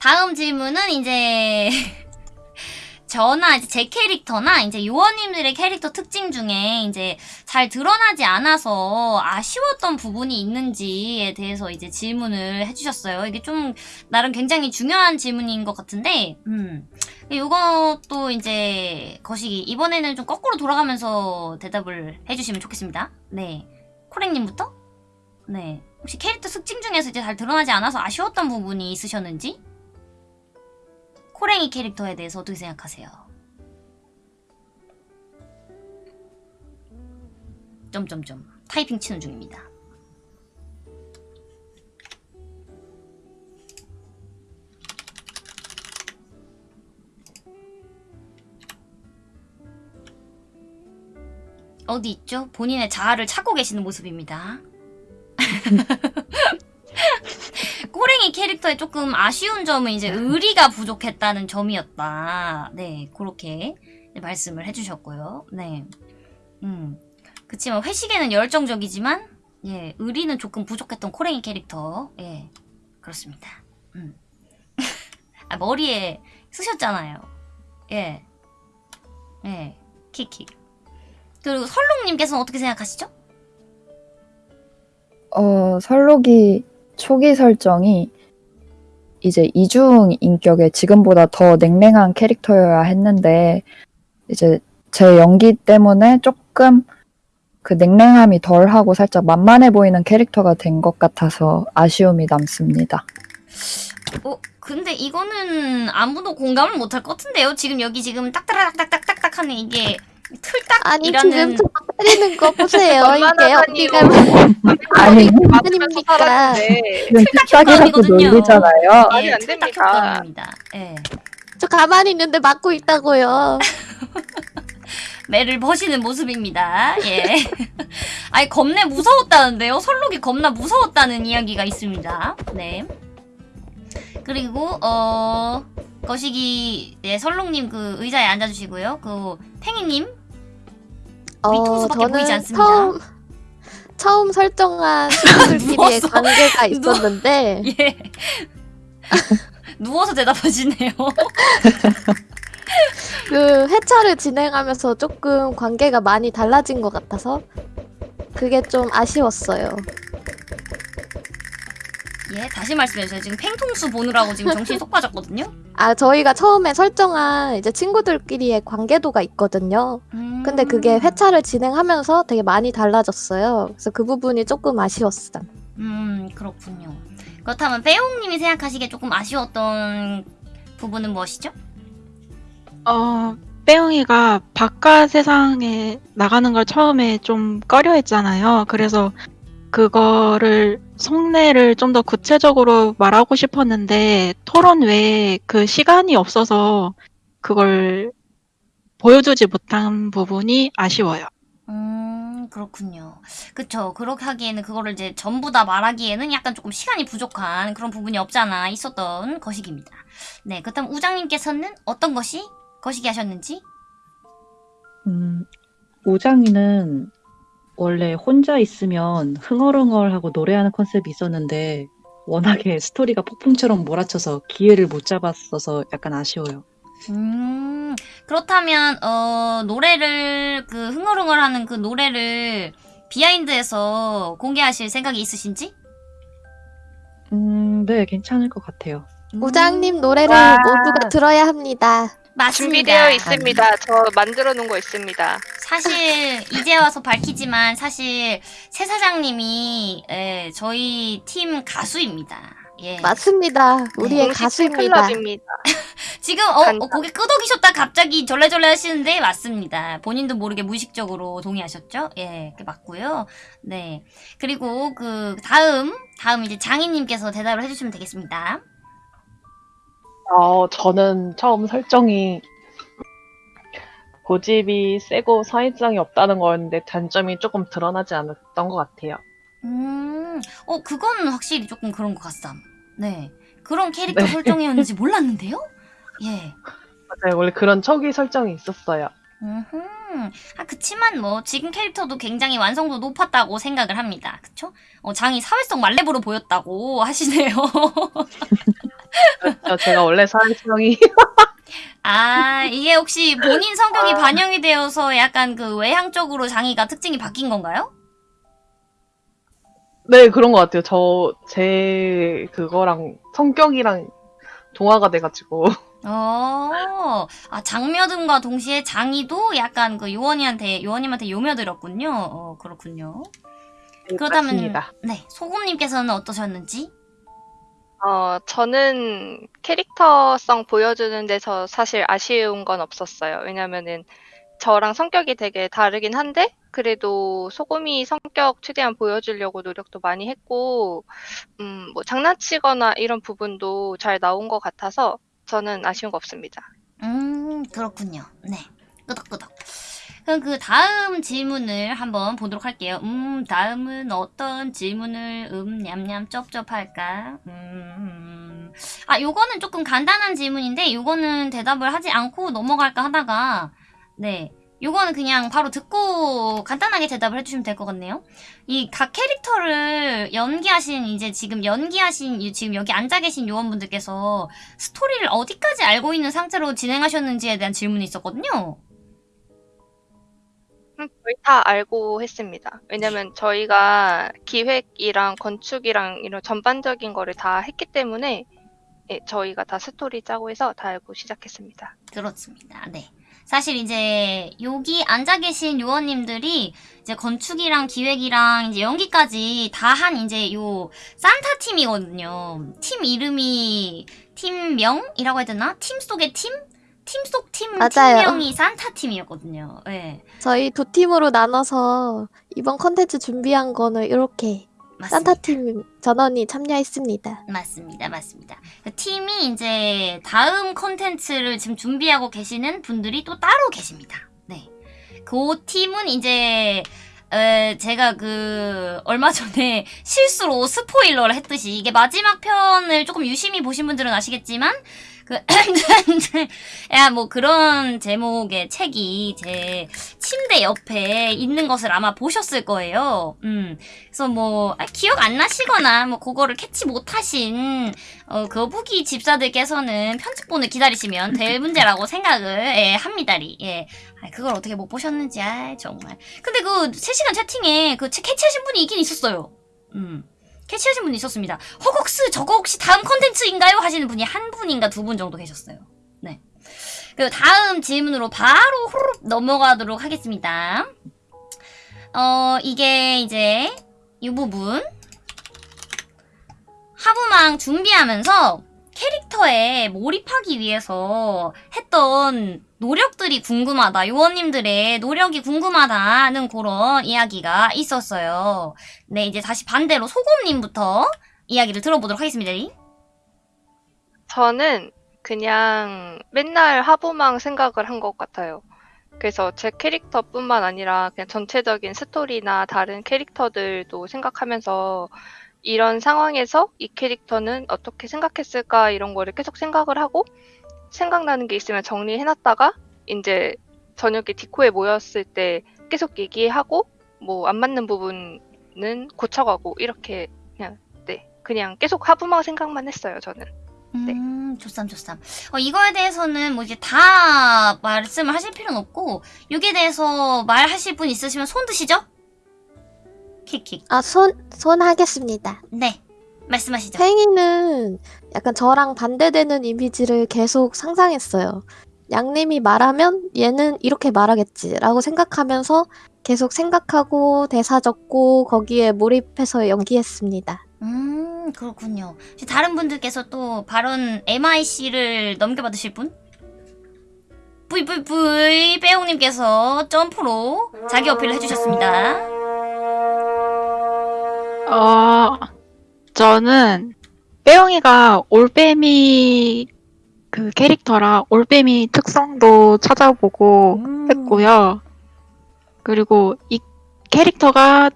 [SPEAKER 1] 다음 질문은 이제 저나 이제 제 캐릭터나 이제 요원님들의 캐릭터 특징 중에 이제 잘 드러나지 않아서 아쉬웠던 부분이 있는지에 대해서 이제 질문을 해주셨어요. 이게 좀 나름 굉장히 중요한 질문인 것 같은데, 음. 이것도 이제 거시기 이번에는 좀 거꾸로 돌아가면서 대답을 해주시면 좋겠습니다. 네, 코랭님부터. 네, 혹시 캐릭터 특징 중에서 이제 잘 드러나지 않아서 아쉬웠던 부분이 있으셨는지? 코랭이 캐릭터에 대해서 어떻게 생각하세요? 점점점 타이핑 치는 중입니다. 어디 있죠? 본인의 자아를 찾고 계시는 모습입니다. [laughs] 꼬랭이 캐릭터에 조금 아쉬운 점은 이제 의리가 부족했다는 점이었다. 네, 그렇게 말씀을 해주셨고요. 네, 음, 그치만 회식에는 열정적이지만 예, 의리는 조금 부족했던 코랭이 캐릭터. 예, 그렇습니다. 음, [laughs] 아, 머리에 쓰셨잖아요. 예, 예, 키키. 그리고 설롱님께서는 어떻게 생각하시죠?
[SPEAKER 4] 어, 설록이 초기 설정이 이제 이중 인격의 지금보다 더 냉랭한 캐릭터여야 했는데 이제 제 연기 때문에 조금 그 냉랭함이 덜하고 살짝 만만해 보이는 캐릭터가 된 것 같아서 아쉬움이 남습니다.
[SPEAKER 1] 어, 근데 이거는 아무도 공감을 못할 것 같은데요? 지금 여기 지금 딱딱딱딱딱딱 하는 이게 틀딱이라는
[SPEAKER 3] 지금 저 때리는 거 보세요. 이게. 어디가
[SPEAKER 4] 아니, 지금 뒷짝이라고
[SPEAKER 1] 효과음이거든요.
[SPEAKER 4] 놀리잖아요.
[SPEAKER 1] 예,
[SPEAKER 2] 안
[SPEAKER 1] 틀딱
[SPEAKER 2] 됩니다.
[SPEAKER 1] 예.
[SPEAKER 3] 저 가만히 있는데 맞고 있다고요. [laughs]
[SPEAKER 1] 매를 버시는 모습입니다. 예. [laughs] 아니, 겁내 무서웠다는데요? 설록이 겁나 무서웠다는 이야기가 있습니다. 네. 그리고, 어, 거시기, 네, 설록님 그 의자에 앉아주시고요. 그, 팽이님. 뒤통수밖에 보이지 않습니다.
[SPEAKER 3] 처음 처음 설정한 친구들끼리의. [laughs] 관계가 [laughs] 있었는데
[SPEAKER 1] 예. [laughs] 누워서 대답하시네요.
[SPEAKER 3] 그 회차를 진행하면서 조금 관계가 많이 달라진 것 같아서 그게 좀 아쉬웠어요.
[SPEAKER 1] 예, 다시 말씀해주세요. 지금 팽통수 보느라고 지금 정신이 쏙 빠졌거든요.
[SPEAKER 3] 아 저희가 처음에 설정한 이제 친구들끼리의 관계도가 있거든요.
[SPEAKER 1] 음.
[SPEAKER 3] 근데 그게 회차를 진행하면서 되게 많이 달라졌어요. 그래서 그 부분이 조금 아쉬웠어요.
[SPEAKER 1] 음, 그렇군요. 그렇다면 빼용님이 생각하시기에 조금 아쉬웠던 부분은 무엇이죠?
[SPEAKER 7] 어, 빼영이가 바깥 세상에 나가는 걸 처음에 좀 꺼려 했잖아요. 그래서 그거를 속내를 좀 더 구체적으로 말하고 싶었는데 토론 외에 그 시간이 없어서 그걸 보여주지 못한 부분이 아쉬워요.
[SPEAKER 1] 음, 그렇군요. 그쵸. 그렇게 하기에는 그거를 이제 전부 다 말하기에는 약간 조금 시간이 부족한 그런 부분이 없잖아 있었던 거시기입니다. 네, 그렇다면 우장님께서는 어떤 것이 거시기 하셨는지?
[SPEAKER 5] 음, 우장이는 원래 혼자 있으면 흥얼흥얼하고 노래하는 컨셉이 있었는데 워낙에 스토리가 폭풍처럼 몰아쳐서 기회를 못 잡았어서 약간 아쉬워요.
[SPEAKER 1] 음, 그렇다면, 어, 노래를, 그, 흥얼흥얼하는 그 노래를 비하인드에서 공개하실 생각이 있으신지?
[SPEAKER 5] 음, 네, 괜찮을 것 같아요.
[SPEAKER 1] 음,
[SPEAKER 3] 우장님 노래를
[SPEAKER 2] 와.
[SPEAKER 3] 모두가 들어야 합니다.
[SPEAKER 1] 맞습니다.
[SPEAKER 2] 준비되어 있습니다. 저 만들어 놓은 거 있습니다.
[SPEAKER 1] 사실 이제 와서 밝히지만 사실 새 사장님이 예, 저희 팀 가수입니다. 예.
[SPEAKER 3] 맞습니다. 우리의 가수입니다. [laughs]
[SPEAKER 1] 지금 어. 어, 고개 끄덕이셨다 갑자기 절레절레 하시는데 맞습니다. 본인도 모르게 무의식적으로 동의하셨죠? 예, 그 맞고요. 네. 그리고 그 다음 다음 이제 장인님께서 대답을 해주시면 되겠습니다.
[SPEAKER 6] 어, 저는 처음 설정이 고집이 세고 사회성이 없다는 거였는데 단점이 조금 드러나지 않았던 것 같아요.
[SPEAKER 1] 음, 어 그건 확실히 조금 그런 것 같삼. 네. 그런 캐릭터
[SPEAKER 6] 네.
[SPEAKER 1] 설정이었는지 몰랐는데요? 예.
[SPEAKER 6] 맞아요. 원래 그런 초기 설정이 있었어요.
[SPEAKER 1] 음흠. 아, 그치만 뭐, 지금 캐릭터도 굉장히 완성도 높았다고 생각을 합니다. 그쵸? 어, 장이 사회성 말레보로 보였다고 하시네요. [laughs]
[SPEAKER 6] 그렇죠. 제가 원래 사회성이
[SPEAKER 1] 아, 이게 혹시 본인 성격이 반영이 되어서 약간 그 외향적으로 장이가 특징이 바뀐 건가요?
[SPEAKER 6] 네, 그런 것 같아요. 저, 제 그거랑 성격이랑 동화가 돼가지고.
[SPEAKER 1] 어, 아, 장며듦과 동시에 장이도 약간 그 요원이한테, 요원님한테 요며들었군요. 어, 그렇군요. 그렇다면,
[SPEAKER 6] 맞습니다.
[SPEAKER 1] 네, 소금님께서는 어떠셨는지?
[SPEAKER 2] 어, 저는 캐릭터성 보여주는 데서 사실 아쉬운 건 없었어요. 왜냐면은 저랑 성격이 되게 다르긴 한데, 그래도 소금이 성격 최대한 보여주려고 노력도 많이 했고, 음, 뭐 장난치거나 이런 부분도 잘 나온 것 같아서 저는 아쉬운 거 없습니다.
[SPEAKER 1] 음, 그렇군요. 네. 끄덕끄덕. 그럼 그 다음 질문을 한번 보도록 할게요. 음, 다음은 어떤 질문을 음, 냠냠 쩝쩝 할까? 음, 아, 요거는 조금 간단한 질문인데, 요거는 대답을 하지 않고 넘어갈까 하다가, 네. 요거는 그냥 바로 듣고 간단하게 대답을 해주시면 될 것 같네요. 이 각 캐릭터를 연기하신, 이제 지금 연기하신, 이 지금 여기 앉아 계신 요원분들께서 스토리를 어디까지 알고 있는 상태로 진행하셨는지에 대한 질문이 있었거든요.
[SPEAKER 2] 음, 거의 다 알고 했습니다. 왜냐면 저희가 기획이랑 건축이랑 이런 전반적인 거를 다 했기 때문에 예, 저희가 다 스토리 짜고 해서 다 알고 시작했습니다.
[SPEAKER 1] 그렇습니다. 네. 사실 이제 여기 앉아 계신 요원님들이 이제 건축이랑 기획이랑 이제 연기까지 다 한 이제 요 산타 팀이거든요. 팀 이름이 팀명이라고 해야 되나? 팀 속의 팀? 팀 속 팀. 팀명이 산타 팀이었거든요. 예.
[SPEAKER 3] 저희 두 팀으로 나눠서 이번 컨텐츠 준비한 거는 이렇게
[SPEAKER 1] 맞습니다.
[SPEAKER 3] 산타팀 전원이 참여했습니다.
[SPEAKER 1] 맞습니다. 맞습니다. 그 팀이 이제 다음 컨텐츠를 지금 준비하고 계시는 분들이 또 따로 계십니다. 네. 그 팀은 이제 에, 제가 그 얼마 전에 실수로 스포일러를 했듯이 이게 마지막 편을 조금 유심히 보신 분들은 아시겠지만 그 [laughs] 야, 뭐 그런 제목의 책이 제 침대 옆에 있는 것을 아마 보셨을 거예요. 음. 그래서 뭐 아, 기억 안 나시거나 뭐 그거를 캐치 못하신 어, 거북이 집사들께서는 편집본을 기다리시면 될 문제라고 생각을 예, 합니다리. 예. 아, 그걸 어떻게 못 보셨는지 아 정말. 근데 그 실시간 채팅에 그 채- 캐치하신 분이 있긴 있었어요. 음. 캐치하신 분이 있었습니다. 허걱스 저거 혹시 다음 컨텐츠인가요? 하시는 분이 한 분인가 두 분 정도 계셨어요. 네. 그 다음 질문으로 바로 후루룩 넘어가도록 하겠습니다. 어, 이게 이제 이 부분 하부망 준비하면서 캐릭터에 몰입하기 위해서 했던 노력들이 궁금하다. 요원님들의 노력이 궁금하다는 그런 이야기가 있었어요. 네, 이제 다시 반대로 소금님부터 이야기를 들어보도록 하겠습니다.
[SPEAKER 2] 저는 그냥 맨날 하부망 생각을 한 것 같아요. 그래서 제 캐릭터뿐만 아니라 그냥 전체적인 스토리나 다른 캐릭터들도 생각하면서 이런 상황에서 이 캐릭터는 어떻게 생각했을까 이런 거를 계속 생각을 하고 생각나는 게 있으면 정리해놨다가 이제 저녁에 디코에 모였을 때 계속 얘기하고 뭐 안 맞는 부분은 고쳐가고 이렇게 그냥 네 그냥 계속 하부망 생각만 했어요 저는. 네.
[SPEAKER 1] 음, 좋쌈, 좋쌈. 어, 이거에 대해서는 뭐 이제 다 말씀을 하실 필요는 없고, 여기에 대해서 말하실 분 있으시면 손 드시죠? 킥킥.
[SPEAKER 3] 아, 손, 손 하겠습니다.
[SPEAKER 1] 네. 말씀하시죠.
[SPEAKER 3] 팽이는 약간 저랑 반대되는 이미지를 계속 상상했어요. 양님이 말하면 얘는 이렇게 말하겠지라고 생각하면서 계속 생각하고 대사 적고 거기에 몰입해서 연기했습니다.
[SPEAKER 1] 음, 그렇군요. 다른 분들께서 또 발언 MIC를 넘겨받으실 분? VVV 빼용님께서 점프로 자기 어필을 해주셨습니다.
[SPEAKER 7] 어, 저는 빼영이가 올빼미 그 캐릭터라 올빼미 특성도 찾아보고 했고요. 그리고 이 캐릭터가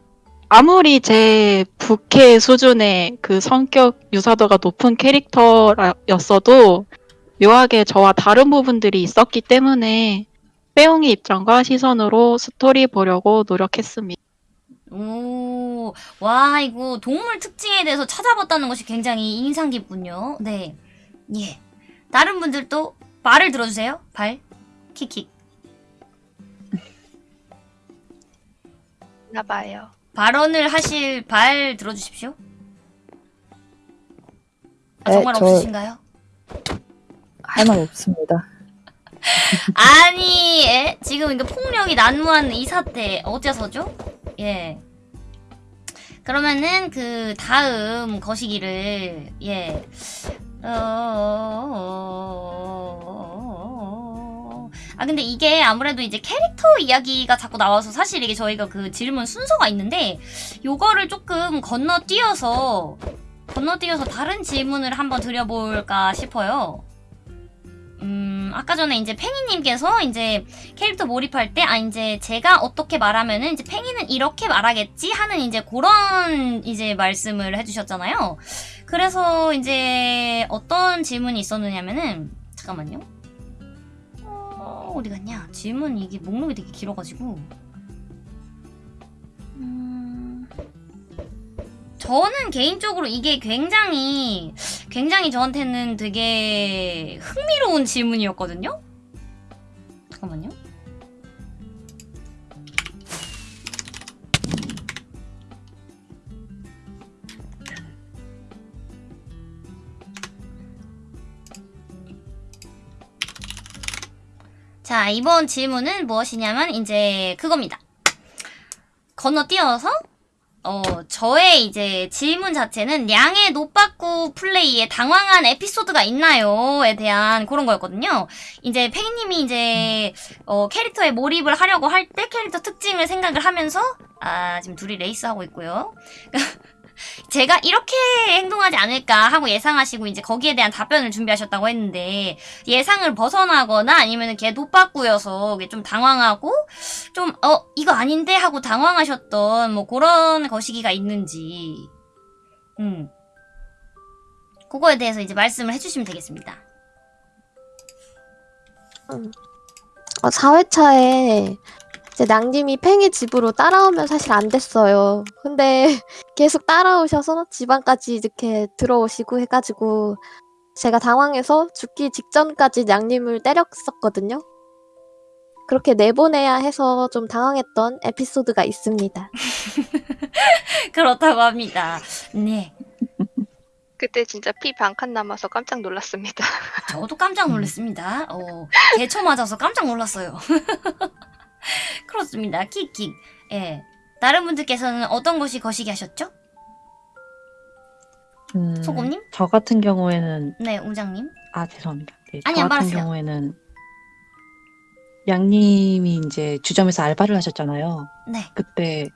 [SPEAKER 7] 아무리 제 부캐 수준의 그 성격 유사도가 높은 캐릭터였어도 묘하게 저와 다른 부분들이 있었기 때문에 빼용이 입장과 시선으로 스토리 보려고 노력했습니다.
[SPEAKER 1] 오, 와, 이거 동물 특징에 대해서 찾아봤다는 것이 굉장히 인상 깊군요. 네. 예. 다른 분들도 발을 들어주세요. 발. 킥킥.
[SPEAKER 2] 나봐요.
[SPEAKER 1] 발언을 하실 발 들어주십시오. 아,
[SPEAKER 4] 네,
[SPEAKER 1] 정말
[SPEAKER 4] 저-
[SPEAKER 1] 없으신가요?
[SPEAKER 4] 할 말 없습니다. [laughs]
[SPEAKER 1] 아니, 예? 지금 이거 폭력이 난무한 이 사태 어째서죠? 예. 그러면은 그 다음 거시기를 예. 어... 아 근데 이게 아무래도 이제 캐릭터 이야기가 자꾸 나와서 사실 이게 저희가 그 질문 순서가 있는데 요거를 조금 건너뛰어서 건너뛰어서 다른 질문을 한번 드려볼까 싶어요. 음, 아까 전에 이제 팽이님께서 이제 캐릭터 몰입할 때, 아, 이제 제가 어떻게 말하면은 이제 팽이는 이렇게 말하겠지 하는 이제 그런 이제 말씀을 해주셨잖아요. 그래서 이제 어떤 질문이 있었느냐면은, 잠깐만요. 어, 어디 갔냐? 질문 이게 목록이 되게 길어가지고. 음, 저는 개인적으로 이게 굉장히 굉장히 저한테는 되게 흥미로운 질문이었거든요. 잠깐만요. 자, 이번 질문은 무엇이냐면 이제 그겁니다. 건너뛰어서 어, 저의 이제 질문 자체는 양의 노빠꾸 플레이에 당황한 에피소드가 있나요?에 대한 그런 거였거든요. 이제 팽이님이 이제 어, 캐릭터에 몰입을 하려고 할 때 캐릭터 특징을 생각을 하면서 아 지금 둘이 레이스 하고 있고요. [laughs] 제가 이렇게 행동하지 않을까 하고 예상하시고 이제 거기에 대한 답변을 준비하셨다고 했는데 예상을 벗어나거나 아니면 걔 이게 좀 당황하고 좀, 어, 이거 아닌데? 하고 당황하셨던, 뭐, 그런 거시기가 있는지, 음. 그거에 대해서 이제 말씀을 해주시면 되겠습니다.
[SPEAKER 3] 어, 4회차에 이제 낭님이 팽이 집으로 따라오면 사실 안 됐어요. 근데 [laughs] 계속 따라오셔서 집안까지 이렇게 들어오시고 해가지고 제가 당황해서 죽기 직전까지 낭님을 때렸었거든요. 그렇게 내보내야 해서 좀 당황했던 에피소드가 있습니다. [laughs]
[SPEAKER 1] 그렇다고 합니다. 네.
[SPEAKER 2] 그때 진짜 피 반 칸 남아서 깜짝 놀랐습니다.
[SPEAKER 1] 저도 깜짝 놀랐습니다. 어, 개초 맞아서 깜짝 놀랐어요. [laughs] [laughs] 그렇습니다. 킥킥. 예. 다른 분들께서는 어떤 것이 거시기 하셨죠?
[SPEAKER 5] 음,
[SPEAKER 1] 소금님?
[SPEAKER 5] 저 같은 경우에는
[SPEAKER 1] 네, 웅장님.
[SPEAKER 5] 아 죄송합니다. 네,
[SPEAKER 1] 아니요,
[SPEAKER 5] 저 같은
[SPEAKER 1] 말하세요.
[SPEAKER 5] 경우에는 양님이 이제 주점에서 알바를 하셨잖아요.
[SPEAKER 1] 네.
[SPEAKER 5] 그때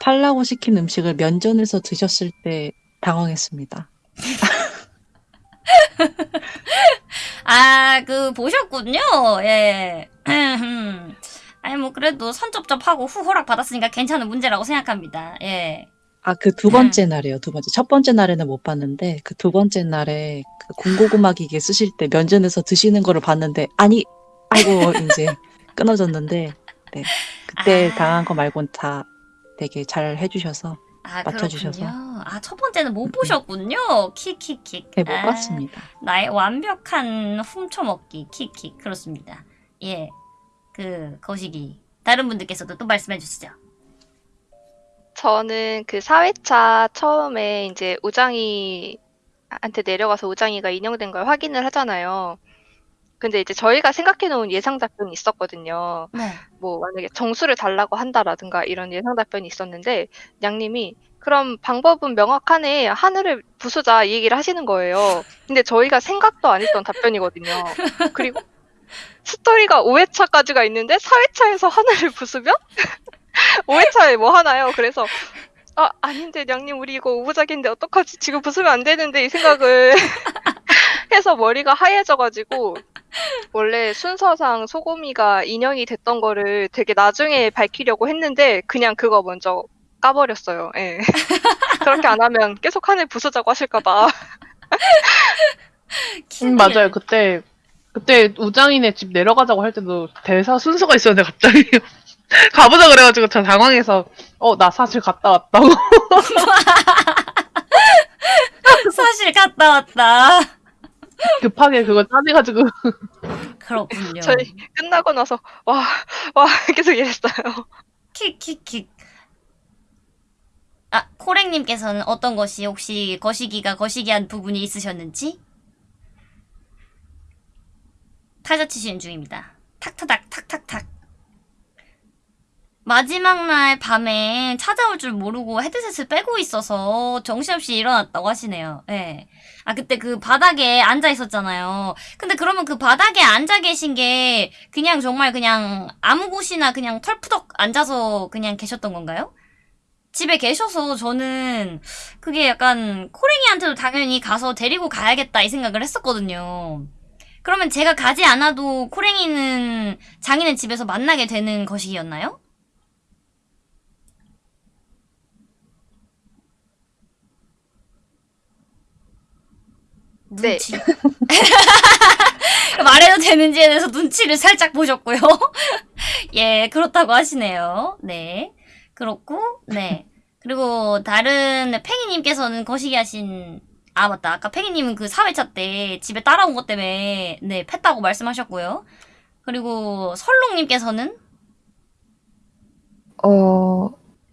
[SPEAKER 5] 팔라고 시킨 음식을 면전에서 드셨을 때 당황했습니다. [laughs]
[SPEAKER 1] 아, 그, 보셨군요. 예. [laughs] 아니, 뭐, 그래도 선접접하고 후 허락 받았으니까 괜찮은 문제라고 생각합니다. 예.
[SPEAKER 5] 아, 그 두 번째 날이에요, 두 번째. 첫 번째 날에는 못 봤는데, 그 두 번째 날에 그 군고구마 기계 쓰실 때 면전에서 드시는 거를 봤는데, 아니, 아이고, [laughs] 이제 끊어졌는데, 네. 그때
[SPEAKER 1] 아.
[SPEAKER 5] 당한 거 말고는 다 되게 잘 해주셔서,
[SPEAKER 1] 아,
[SPEAKER 5] 맞춰주셔서.
[SPEAKER 1] 그렇군요. 아, 첫 번째는 못 보셨군요. 킥킥킥.
[SPEAKER 5] 네, 못
[SPEAKER 1] 아,
[SPEAKER 5] 봤습니다.
[SPEAKER 1] 나의 완벽한 훔쳐먹기. 킥킥. 그렇습니다. 예. 그, 거시기. 다른 분들께서도 또 말씀해 주시죠.
[SPEAKER 2] 저는 그 4회차 처음에 이제 우장이한테 내려가서 우장이가 인형된 걸 확인을 하잖아요. 근데 이제 저희가 생각해 놓은 예상 답변이 있었거든요.
[SPEAKER 1] 네.
[SPEAKER 2] 뭐 만약에 정수를 달라고 한다라든가 이런 예상 답변이 있었는데 양님이 그럼 방법은 명확하네 하늘을 부수자 이 얘기를 하시는 거예요. 근데 저희가 생각도 안 했던 답변이거든요. 그리고 스토리가 5회차까지가 있는데 4회차에서 하늘을 부수면 5회차에 [laughs] 뭐 하나요? 그래서 아 아닌데 양님 우리 이거 오부작인데 어떡하지 지금 부수면 안 되는데 이 생각을 [laughs] 해서 머리가 하얘져가지고 원래 순서상 소고미가 인형이 됐던 거를 되게 나중에 밝히려고 했는데 그냥 그거 먼저 까버렸어요. 예. [laughs] 그렇게 안 하면 계속 하늘 부수자고 하실까봐.
[SPEAKER 6] 음, 맞아요. 그때 그때 우장이네 집 내려가자고 할 때도 대사 순서가 있었는데 갑자기 [laughs] 가보자 그래가지고 저 당황해서 어 나 사실 갔다 왔다고. [laughs]
[SPEAKER 1] 사실 갔다 왔다.
[SPEAKER 6] 급하게 그거 짜내가지고
[SPEAKER 1] 그렇군요.
[SPEAKER 2] 저희 끝나고 나서 와, 와 [laughs] 계속 이랬어요.
[SPEAKER 1] 킥킥킥. 아, 코랭님께서는 어떤 것이 혹시 거시기가 거시기한 부분이 있으셨는지? 타자 치시는 중입니다. 탁타닥 탁탁탁. 마지막 날 밤에 찾아올 줄 모르고 헤드셋을 빼고 있어서 정신없이 일어났다고 하시네요. 예. 아, 그때 그 바닥에 앉아 있었잖아요. 근데 그러면 그 바닥에 앉아 계신 게 그냥 정말 그냥 아무 곳이나 그냥 털푸덕 앉아서 그냥 계셨던 건가요? 집에 계셔서 저는 그게 약간 코랭이한테도 당연히 가서 데리고 가야겠다 이 생각을 했었거든요. 그러면 제가 가지 않아도 코랭이는 장인의 집에서 만나게 되는 것이었나요?
[SPEAKER 2] 네.
[SPEAKER 1] 눈치. [laughs] 말해도 되는지에 대해서 눈치를 살짝 보셨고요. [laughs] 예, 그렇다고 하시네요. 네. 그렇고, 네. 그리고 다른 팽이님께서는 거시기 하신, 아, 맞다. 아까 팽이님은 그 사회차 때 집에 따라온 것 때문에, 네, 팼다고 말씀하셨고요. 그리고 설롱님께서는,
[SPEAKER 4] 어,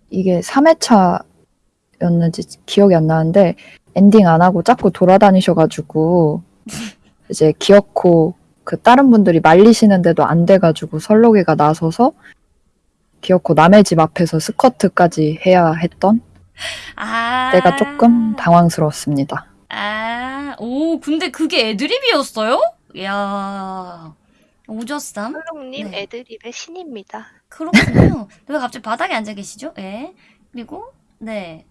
[SPEAKER 4] 이게 3회차였는지 기억이 안 나는데, 엔딩 안 하고 자꾸 돌아다니셔가지고, [laughs] 이제 기어코 그 다른 분들이 말리시는데도 안 돼가지고 설록이가 나서서, 기어코 남의 집 앞에서 스커트까지 해야 했던
[SPEAKER 1] 아.
[SPEAKER 4] 때가 조금 당황스러웠습니다.
[SPEAKER 1] 아, 오, 근데 그게 애드립이었어요? 이야. 오저쌈?
[SPEAKER 2] 솔롱님
[SPEAKER 1] 네.
[SPEAKER 2] 애드립의 신입니다.
[SPEAKER 1] 그렇군요. 왜 갑자기 바닥에 앉아 계시죠? 예. 그리고, 네.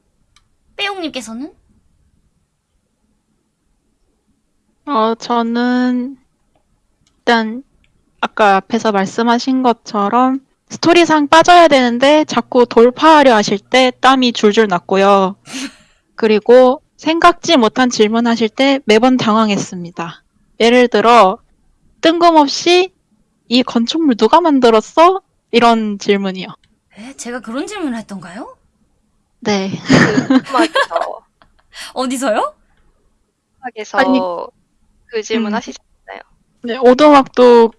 [SPEAKER 1] 빼용님께서는?
[SPEAKER 7] 어, 저는 일단 아까 앞에서 말씀하신 것처럼 스토리상 빠져야 되는데 자꾸 돌파하려 하실 때 땀이 줄줄 났고요. 그리고 생각지 못한 질문하실 때 매번 당황했습니다. 예를 들어 뜬금없이 이 건축물 누가 만들었어? 이런 질문이요.
[SPEAKER 1] 에? 제가 그런 질문을 했던가요?
[SPEAKER 7] 네.
[SPEAKER 2] 그 [laughs]
[SPEAKER 1] 어디서요?
[SPEAKER 2] 음악에서
[SPEAKER 7] 아니,
[SPEAKER 2] 그 질문
[SPEAKER 7] 음.
[SPEAKER 2] 하시잖아요.
[SPEAKER 7] 네, 오두막도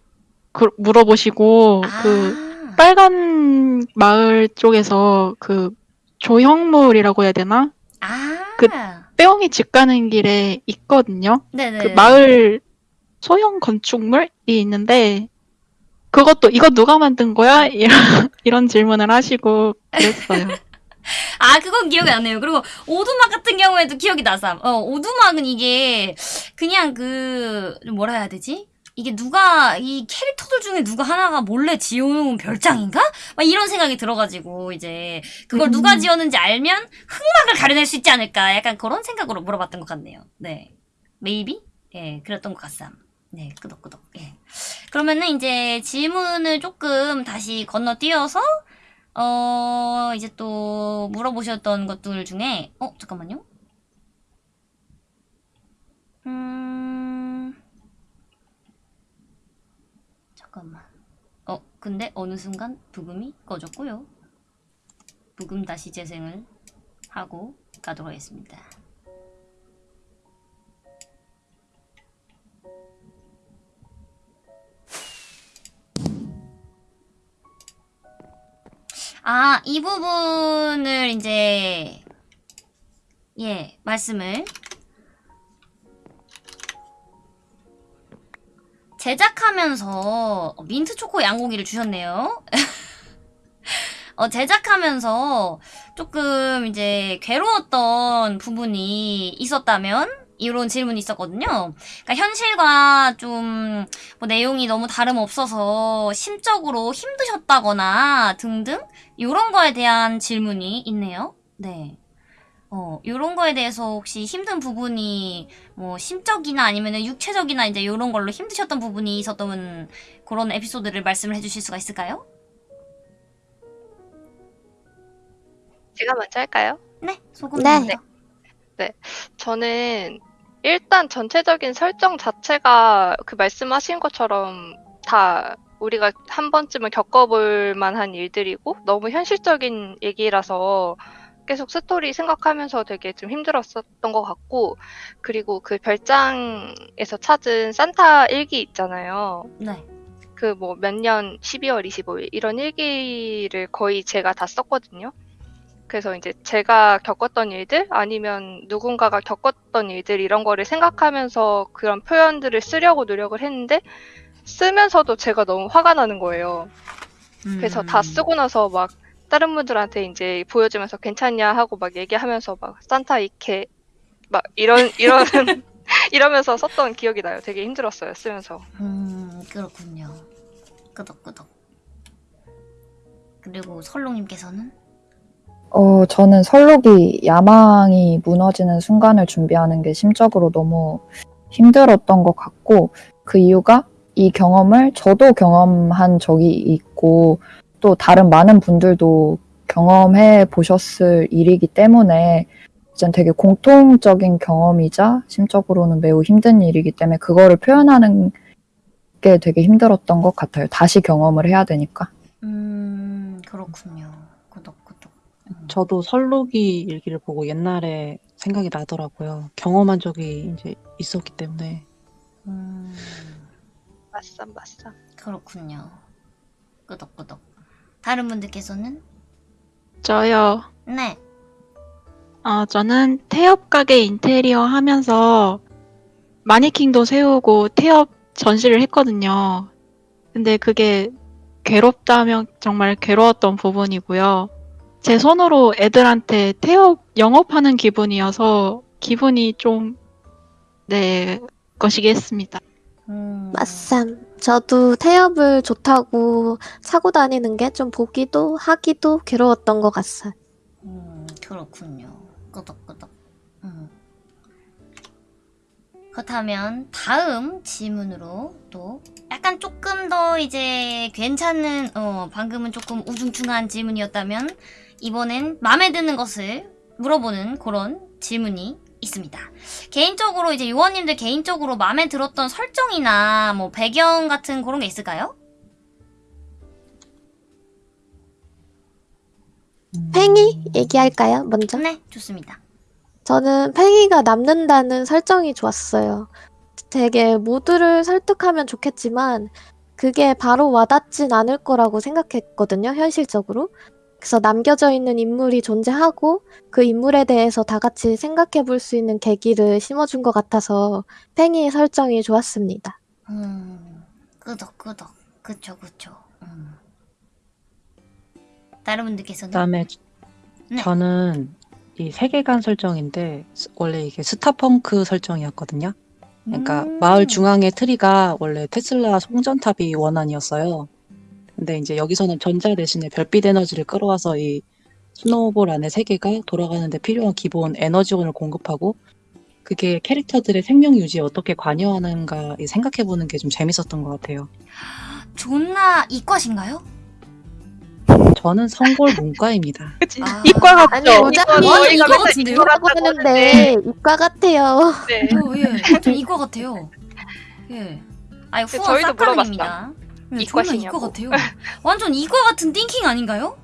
[SPEAKER 7] 그- 물어보시고 그
[SPEAKER 1] 아.
[SPEAKER 7] 빨간 마을 쪽에서 그 조형물이라고 해야 되나?
[SPEAKER 1] 아.
[SPEAKER 7] 그- 빼옹이 집 가는 길에 있거든요.
[SPEAKER 1] 네네.
[SPEAKER 7] 그 마을 소형 건축물이 있는데 그것도 이거 누가 만든 거야? 이런, [laughs] 이런 질문을 하시고 그랬어요. [laughs]
[SPEAKER 1] 아, 그건 기억이 안 나요. 그리고 오두막 같은 경우에도 기억이 나삼. 어, 오두막은 이게 그냥 그 뭐라 해야 되지? 이게 누가 이 캐릭터들 중에 누가 하나가 몰래 지어놓은 별장인가? 막 이런 생각이 들어가지고 이제 그걸 누가
[SPEAKER 7] 음.
[SPEAKER 1] 지었는지 알면 흑막을 가려낼 수 있지 않을까? 약간 그런 생각으로 물어봤던 것 같네요. 네, 메이비? 예, 그랬던 것 같삼. 네, 끄덕끄덕. 예. 그러면은 이제 질문을 조금 다시 건너뛰어서 어, 이제 또 물어보셨던 것들 중에, 어, 잠깐만요. 음, 잠깐만. 어, 근데 어느 순간 부금이 꺼졌고요. 부금 다시 재생을 하고 가도록 하겠습니다. 아, 이 부분을 이제, 예, 말씀을. 제작하면서 민트 초코 양고기를 주셨네요. [laughs] 어, 제작하면서 조금 이제 괴로웠던 부분이 있었다면? 이런 질문이 있었거든요. 그러니까 현실과 좀 뭐 내용이 너무 다름없어서 심적으로 힘드셨다거나 등등 요런 거에 대한 질문이 있네요. 네. 어, 요런 거에 대해서 혹시 힘든 부분이 뭐 심적이나 아니면은 육체적이나 이제 요런 걸로 힘드셨던 부분이 있었던 그런 에피소드를 말씀을 해주실 수가 있을까요?
[SPEAKER 2] 제가 먼저 할까요?
[SPEAKER 1] 네, 소금
[SPEAKER 3] 네.
[SPEAKER 1] 먼저.
[SPEAKER 2] 저는 일단 전체적인 설정 자체가 그 말씀하신 것처럼 다 우리가 한 번쯤은 겪어볼 만한 일들이고 너무 현실적인 얘기라서 계속 스토리 생각하면서 되게 좀 힘들었었던 것 같고 그리고 그 별장에서 찾은 산타 일기 있잖아요.
[SPEAKER 1] 네.
[SPEAKER 2] 그 뭐 몇 년 12월 25일 이런 일기를 거의 제가 다 썼거든요. 그래서 이제 제가 겪었던 일들 아니면 누군가가 겪었던 일들 이런 거를 생각하면서 그런 표현들을 쓰려고 노력을 했는데 쓰면서도 제가 너무 화가 나는 거예요. 그래서 다
[SPEAKER 1] 음.
[SPEAKER 2] 쓰고 나서 막 다른 분들한테 이제 보여주면서 괜찮냐 하고 막 얘기하면서 막 산타 이케 막 이런 [laughs] 이런 이러면서 썼던 기억이 나요. 되게 힘들었어요 쓰면서.
[SPEAKER 1] 음, 그렇군요. 끄덕끄덕. 그리고 설롱님께서는?
[SPEAKER 4] 어, 저는 설록이 야망이 무너지는 순간을 준비하는 게 심적으로 너무 힘들었던 것 같고, 그 이유가 이 경험을 저도 경험한 적이 있고, 또 다른 많은 분들도 경험해 보셨을 일이기 때문에, 진짜 되게 공통적인 경험이자 심적으로는 매우 힘든 일이기 때문에 그거를 표현하는 게 되게 힘들었던 것 같아요. 다시 경험을 해야 되니까.
[SPEAKER 1] 음, 그렇군요. 끄덕끄덕. 음.
[SPEAKER 5] 저도 설록이 일기를 보고 옛날에 생각이 나더라고요. 경험한 적이 이제 있었기 때문에.
[SPEAKER 1] 음,
[SPEAKER 2] 맞쌈 맞쌈.
[SPEAKER 1] 그렇군요. 끄덕끄덕. 다른 분들께서는?
[SPEAKER 7] 저요.
[SPEAKER 1] 네.
[SPEAKER 7] 아, 저는 태엽 가게 인테리어 하면서 마니킹도 세우고 태엽 전시를 했거든요. 근데 그게 괴롭다면 정말 괴로웠던 부분이고요. 제 손으로 애들한테 태엽 영업하는 기분이어서 기분이 좀, 네, 했습니다.
[SPEAKER 1] 음,
[SPEAKER 3] 맞삼. 저도 태엽을 좋다고 사고 다니는 게 좀 보기도 하기도 괴로웠던 것 같아요.
[SPEAKER 1] 음, 그렇군요. 끄덕끄덕. 음. 그렇다면 다음 질문으로 또 약간 조금 더 이제 괜찮은 어 방금은 조금 우중충한 질문이었다면 이번엔 마음에 드는 것을 물어보는 그런 질문이 있습니다. 개인적으로 이제 요원님들 개인적으로 마음에 들었던 설정이나 뭐 배경 같은 그런 게 있을까요?
[SPEAKER 3] 팽이 얘기할까요? 먼저.
[SPEAKER 1] 네, 좋습니다.
[SPEAKER 3] 저는 팽이가 남는다는 설정이 좋았어요. 되게 모두를 설득하면 좋겠지만 그게 바로 와닿진 않을 거라고 생각했거든요, 현실적으로. 그래서 남겨져 있는 인물이 존재하고 그 인물에 대해서 다 같이 생각해 볼 수 있는 계기를 심어준 것 같아서 팽이의 설정이 좋았습니다.
[SPEAKER 1] 음, 끄덕끄덕. 그쵸, 그쵸. 음. 다른 분들께서는?
[SPEAKER 5] 그다음에
[SPEAKER 1] 네.
[SPEAKER 5] 저는 이 세계관 설정인데 스- 원래 이게 스타펑크 설정이었거든요. 그러니까
[SPEAKER 1] 음.
[SPEAKER 5] 마을 중앙의 트리가 원래 테슬라 송전탑이 원안이었어요. 근데 이제 여기서는 전자 대신에 별빛 에너지를 끌어와서 이 스노우볼 안에 세계가 돌아가는데 필요한 기본 에너지원을 공급하고 그게 캐릭터들의 생명 유지에 어떻게 관여하는가 생각해보는 게 좀 재밌었던 것 같아요.
[SPEAKER 1] 존나 이과신가요?
[SPEAKER 5] 저는 성골 문과입니다. [laughs]
[SPEAKER 7] 그치?
[SPEAKER 1] 아.
[SPEAKER 7] 이과 같죠?
[SPEAKER 3] 아니
[SPEAKER 2] 이거
[SPEAKER 3] 모자님
[SPEAKER 1] 완전
[SPEAKER 2] 저희가
[SPEAKER 1] 이거
[SPEAKER 2] 맨날
[SPEAKER 1] 같은데요?
[SPEAKER 3] 이과라고
[SPEAKER 2] 이거라고
[SPEAKER 3] 하는데 이과 같아요.
[SPEAKER 2] 네.
[SPEAKER 1] 어, 예. 완전 이과 같아요. [laughs] 예. 아니,
[SPEAKER 2] 그
[SPEAKER 1] 후원 싹가능입니다. 예,
[SPEAKER 2] 이과
[SPEAKER 1] 존나
[SPEAKER 2] 시냐고.
[SPEAKER 1] 이과 같아요. [laughs] 완전 이과 같은 띵킹 아닌가요?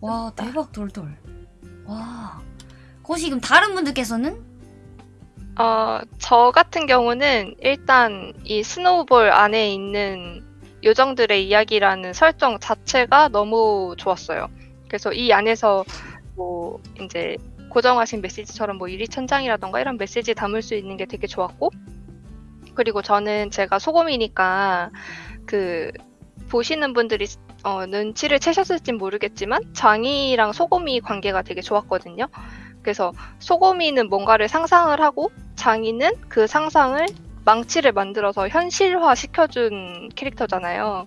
[SPEAKER 1] 와, 대박 돌돌. 와. 혹시 그럼 다른 분들께서는?
[SPEAKER 2] 어, 저 같은 경우는 일단 이 스노우볼 안에 있는 요정들의 이야기라는 설정 자체가 너무 좋았어요. 그래서 이 안에서 뭐 이제 고정하신 메시지처럼 뭐 유리천장이라던가 이런 메시지 담을 수 있는 게 되게 좋았고 그리고 저는 제가 소금이니까 그 보시는 분들이 어, 눈치를 채셨을진 모르겠지만 장이랑 소금이 관계가 되게 좋았거든요. 그래서 소금이는 뭔가를 상상을 하고 장이는 그 상상을 망치를 만들어서 현실화 시켜준 캐릭터잖아요.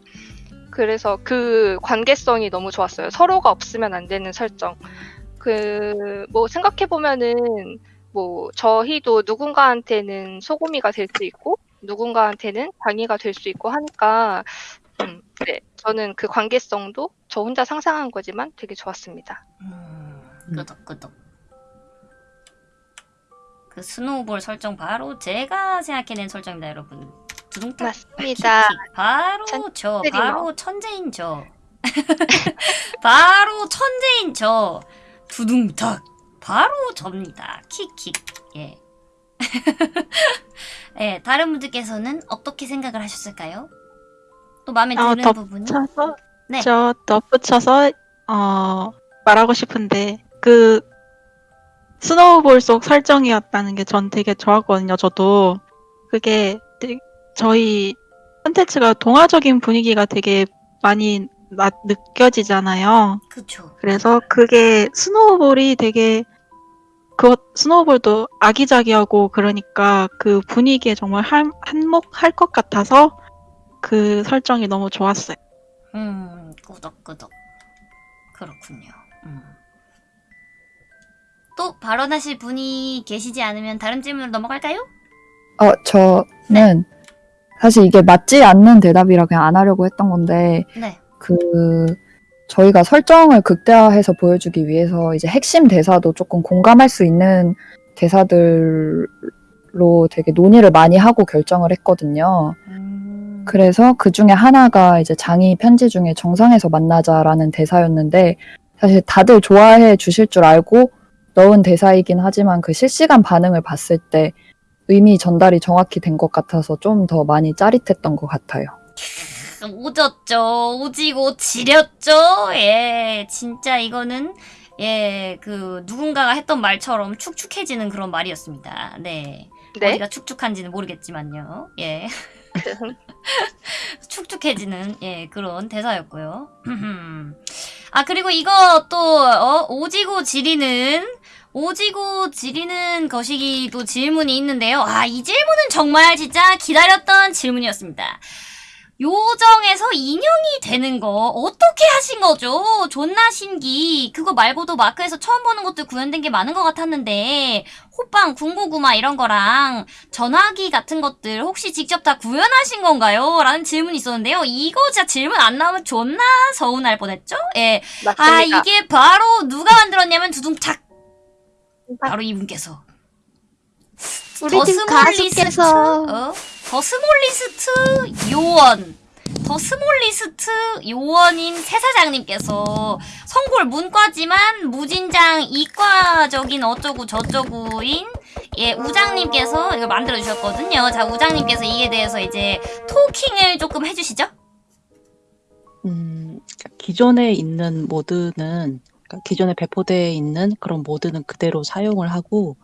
[SPEAKER 2] 그래서 그 관계성이 너무 좋았어요. 서로가 없으면 안 되는 설정. 그, 뭐, 생각해 보면은, 뭐, 저희도 누군가한테는 소금이가 될 수 있고, 누군가한테는 장이가 될 수 있고 하니까, 음, 네. 저는 그 관계성도 저 혼자 상상한 거지만 되게 좋았습니다.
[SPEAKER 1] 음, 끄덕끄덕. 그 스노우볼 설정 바로 제가 생각해낸 설정입니다, 여러분. 두둥탁.
[SPEAKER 2] 맞습니다.
[SPEAKER 1] 킥킥. 바로 저,
[SPEAKER 2] 천재리머.
[SPEAKER 1] 바로 천재인 저. [laughs] 바로 천재인 저. 두둥탁 바로 접니다. 킥킥 예. 예, 다른 분들께서는 어떻게 생각을 하셨을까요? 또 마음에
[SPEAKER 7] 아,
[SPEAKER 1] 드는 부분이?
[SPEAKER 7] 덧붙여서
[SPEAKER 1] 네.
[SPEAKER 7] 저 덧붙여서 어 말하고 싶은데 그 스노우볼 속 설정이었다는 게 전 되게 좋았거든요. 저도 그게 저희 컨텐츠가 동화적인 분위기가 되게 많이 나, 느껴지잖아요.
[SPEAKER 1] 그쵸.
[SPEAKER 7] 그래서 그게 snowball이 되게 그 snowball도 아기자기하고 그러니까 그 분위기에 정말 한, 한몫할 것 같아서 그 설정이 너무 좋았어요.
[SPEAKER 1] 음, 끄덕끄덕. 그렇군요. 음. 또 발언하실 분이 계시지 않으면 다른 질문으로 넘어갈까요?
[SPEAKER 4] 어, 저는 사실 이게 맞지 않는 대답이라 그냥 안 하려고 했던 건데,
[SPEAKER 1] 네.
[SPEAKER 4] 그, 저희가 설정을 극대화해서 보여주기 위해서 이제 핵심 대사도 조금 공감할 수 있는 대사들로 되게 논의를 많이 하고 결정을 했거든요.
[SPEAKER 1] 음,
[SPEAKER 4] 그래서 그 중에 하나가 이제 장이 편지 중에 정상에서 만나자라는 대사였는데, 사실 다들 좋아해 주실 줄 알고 넣은 대사이긴 하지만 그 실시간 반응을 봤을 때 의미 전달이 정확히 된 것 같아서 좀 더 많이 짜릿했던 것 같아요.
[SPEAKER 1] 오졌죠. 오지고 지렸죠. 예, 진짜 이거는 예, 그 누군가가 했던 말처럼 축축해지는 그런 말이었습니다. 네.
[SPEAKER 2] 네.
[SPEAKER 1] 어디가 축축한지는 모르겠지만요. 예. [laughs] 축축해지는 예 그런 대사였고요. [clears throat] 아 그리고 이거 또 어, 오지고 지리는 오지고 지리는 것이기도 질문이 있는데요. 아 이 질문은 정말 진짜 기다렸던 질문이었습니다. 요정에서 인형이 되는 거 어떻게 하신 거죠? 존나 신기. 그거 말고도 마크에서 처음 보는 것들 구현된 게 많은 것 같았는데 호빵, 군고구마 이런 거랑 전화기 같은 것들 혹시 직접 다 구현하신 건가요? 라는 질문이 있었는데요. 이거 진짜 질문 안 나오면 존나 서운할 뻔했죠? 예. 아
[SPEAKER 2] 맞습니다.
[SPEAKER 1] 이게 바로 누가 만들었냐면 두둥착. 바로 이분께서.
[SPEAKER 3] 우리 더팀
[SPEAKER 1] 스몰리스트,
[SPEAKER 3] 가수께서
[SPEAKER 1] 어? 더 스몰리스트 요원. 더 스몰리스트 요원인 새 사장님께서 성골 문과지만 무진장 이과적인 어쩌고 저쩌고인 예 우장님께서 이걸 만들어 주셨거든요. 자 우장님께서 이에 대해서 이제 토킹을 조금 해주시죠.
[SPEAKER 5] 음, 그러니까 기존에 있는 모드는 그러니까 기존에 배포되어 있는 그런 모드는 그대로 사용을 하고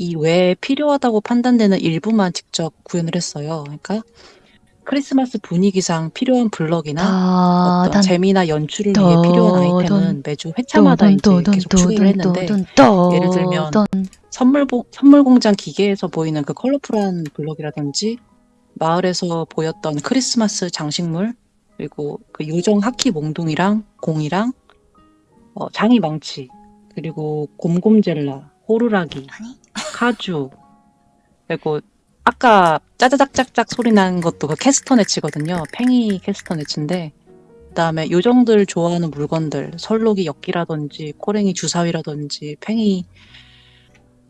[SPEAKER 5] 이 외에 필요하다고 판단되는 일부만 직접 구현을 했어요. 그러니까 크리스마스 분위기상 필요한 블럭이나 어떤 재미나 연출을 위해 필요한 아이템은 매주 회차마다 이제 계속 추가를 했는데 예를 들면 선물 보- 선물 공장 기계에서 보이는 그 컬러풀한 블럭이라든지 마을에서 보였던 크리스마스 장식물 그리고 그 요정 하키 몽둥이랑 공이랑 어, 장이 망치 그리고 곰곰젤라 호루라기
[SPEAKER 1] 아니
[SPEAKER 5] 카주 그리고 아까 짜자작짝짝 소리 나는 것도 그 캐스터 네치거든요. 팽이 캐스터 네치인데 그다음에 요정들 좋아하는 물건들 설록이 엽기라든지 코랭이 주사위라든지 팽이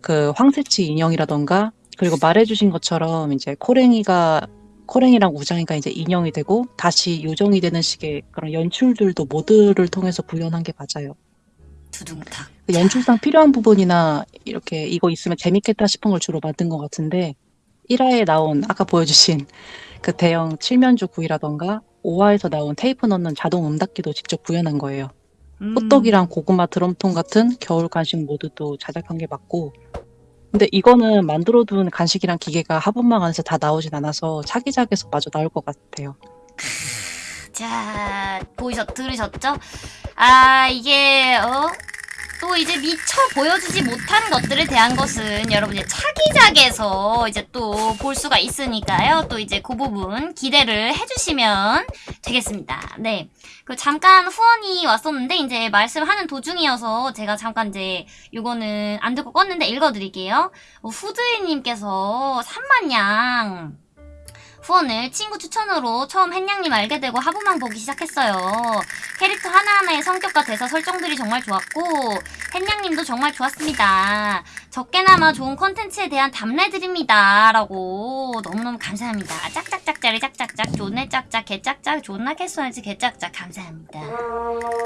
[SPEAKER 5] 그 황새치 인형이라던가 그리고 말해주신 것처럼 이제 코랭이가 코랭이랑 우장이가 이제 인형이 되고 다시 요정이 되는 식의 그런 연출들도 모드를 통해서 구현한 게 맞아요.
[SPEAKER 1] 두둥탁.
[SPEAKER 5] 그 연출상 필요한 부분이나 이렇게 이거 있으면 재밌겠다 싶은 걸 주로 만든 것 같은데 1화에 나온 아까 보여주신 그 대형 칠면조 구이라던가 5화에서 나온 테이프 넣는 자동 음닫기도 직접 구현한 거예요.
[SPEAKER 1] 음.
[SPEAKER 5] 호떡이랑 고구마 드럼통 같은 겨울 간식 모드도 제작한 게 맞고 근데 이거는 만들어둔 간식이랑 기계가 하분망 안에서 다 나오진 않아서 차기작에서 마저 나올 것 같아요.
[SPEAKER 1] 자, 보이셨, 들으셨죠? 아, 이게, 어? 또 이제 미처 보여주지 못한 것들에 대한 것은 여러분 이제 차기작에서 이제 또 볼 수가 있으니까요. 또 이제 그 부분 기대를 해주시면 되겠습니다. 네. 그 잠깐 후원이 왔었는데 이제 말씀하는 도중이어서 제가 잠깐 이제 요거는 안 듣고 껐는데 읽어드릴게요. 어, 후드이님께서 3만 양 후원을 친구 추천으로 처음 햇냥님 알게 되고 하부만 보기 시작했어요. 캐릭터 하나하나의 성격과 대사 설정들이 정말 좋았고 햇냥님도 정말 좋았습니다. 적게나마 좋은 컨텐츠에 대한 답례드립니다. 라고 너무너무 감사합니다. 짝짝짝짜리 짝짝짝 존내 짝짝 개짝짝 존나 개쏘야지 개짝짝 감사합니다.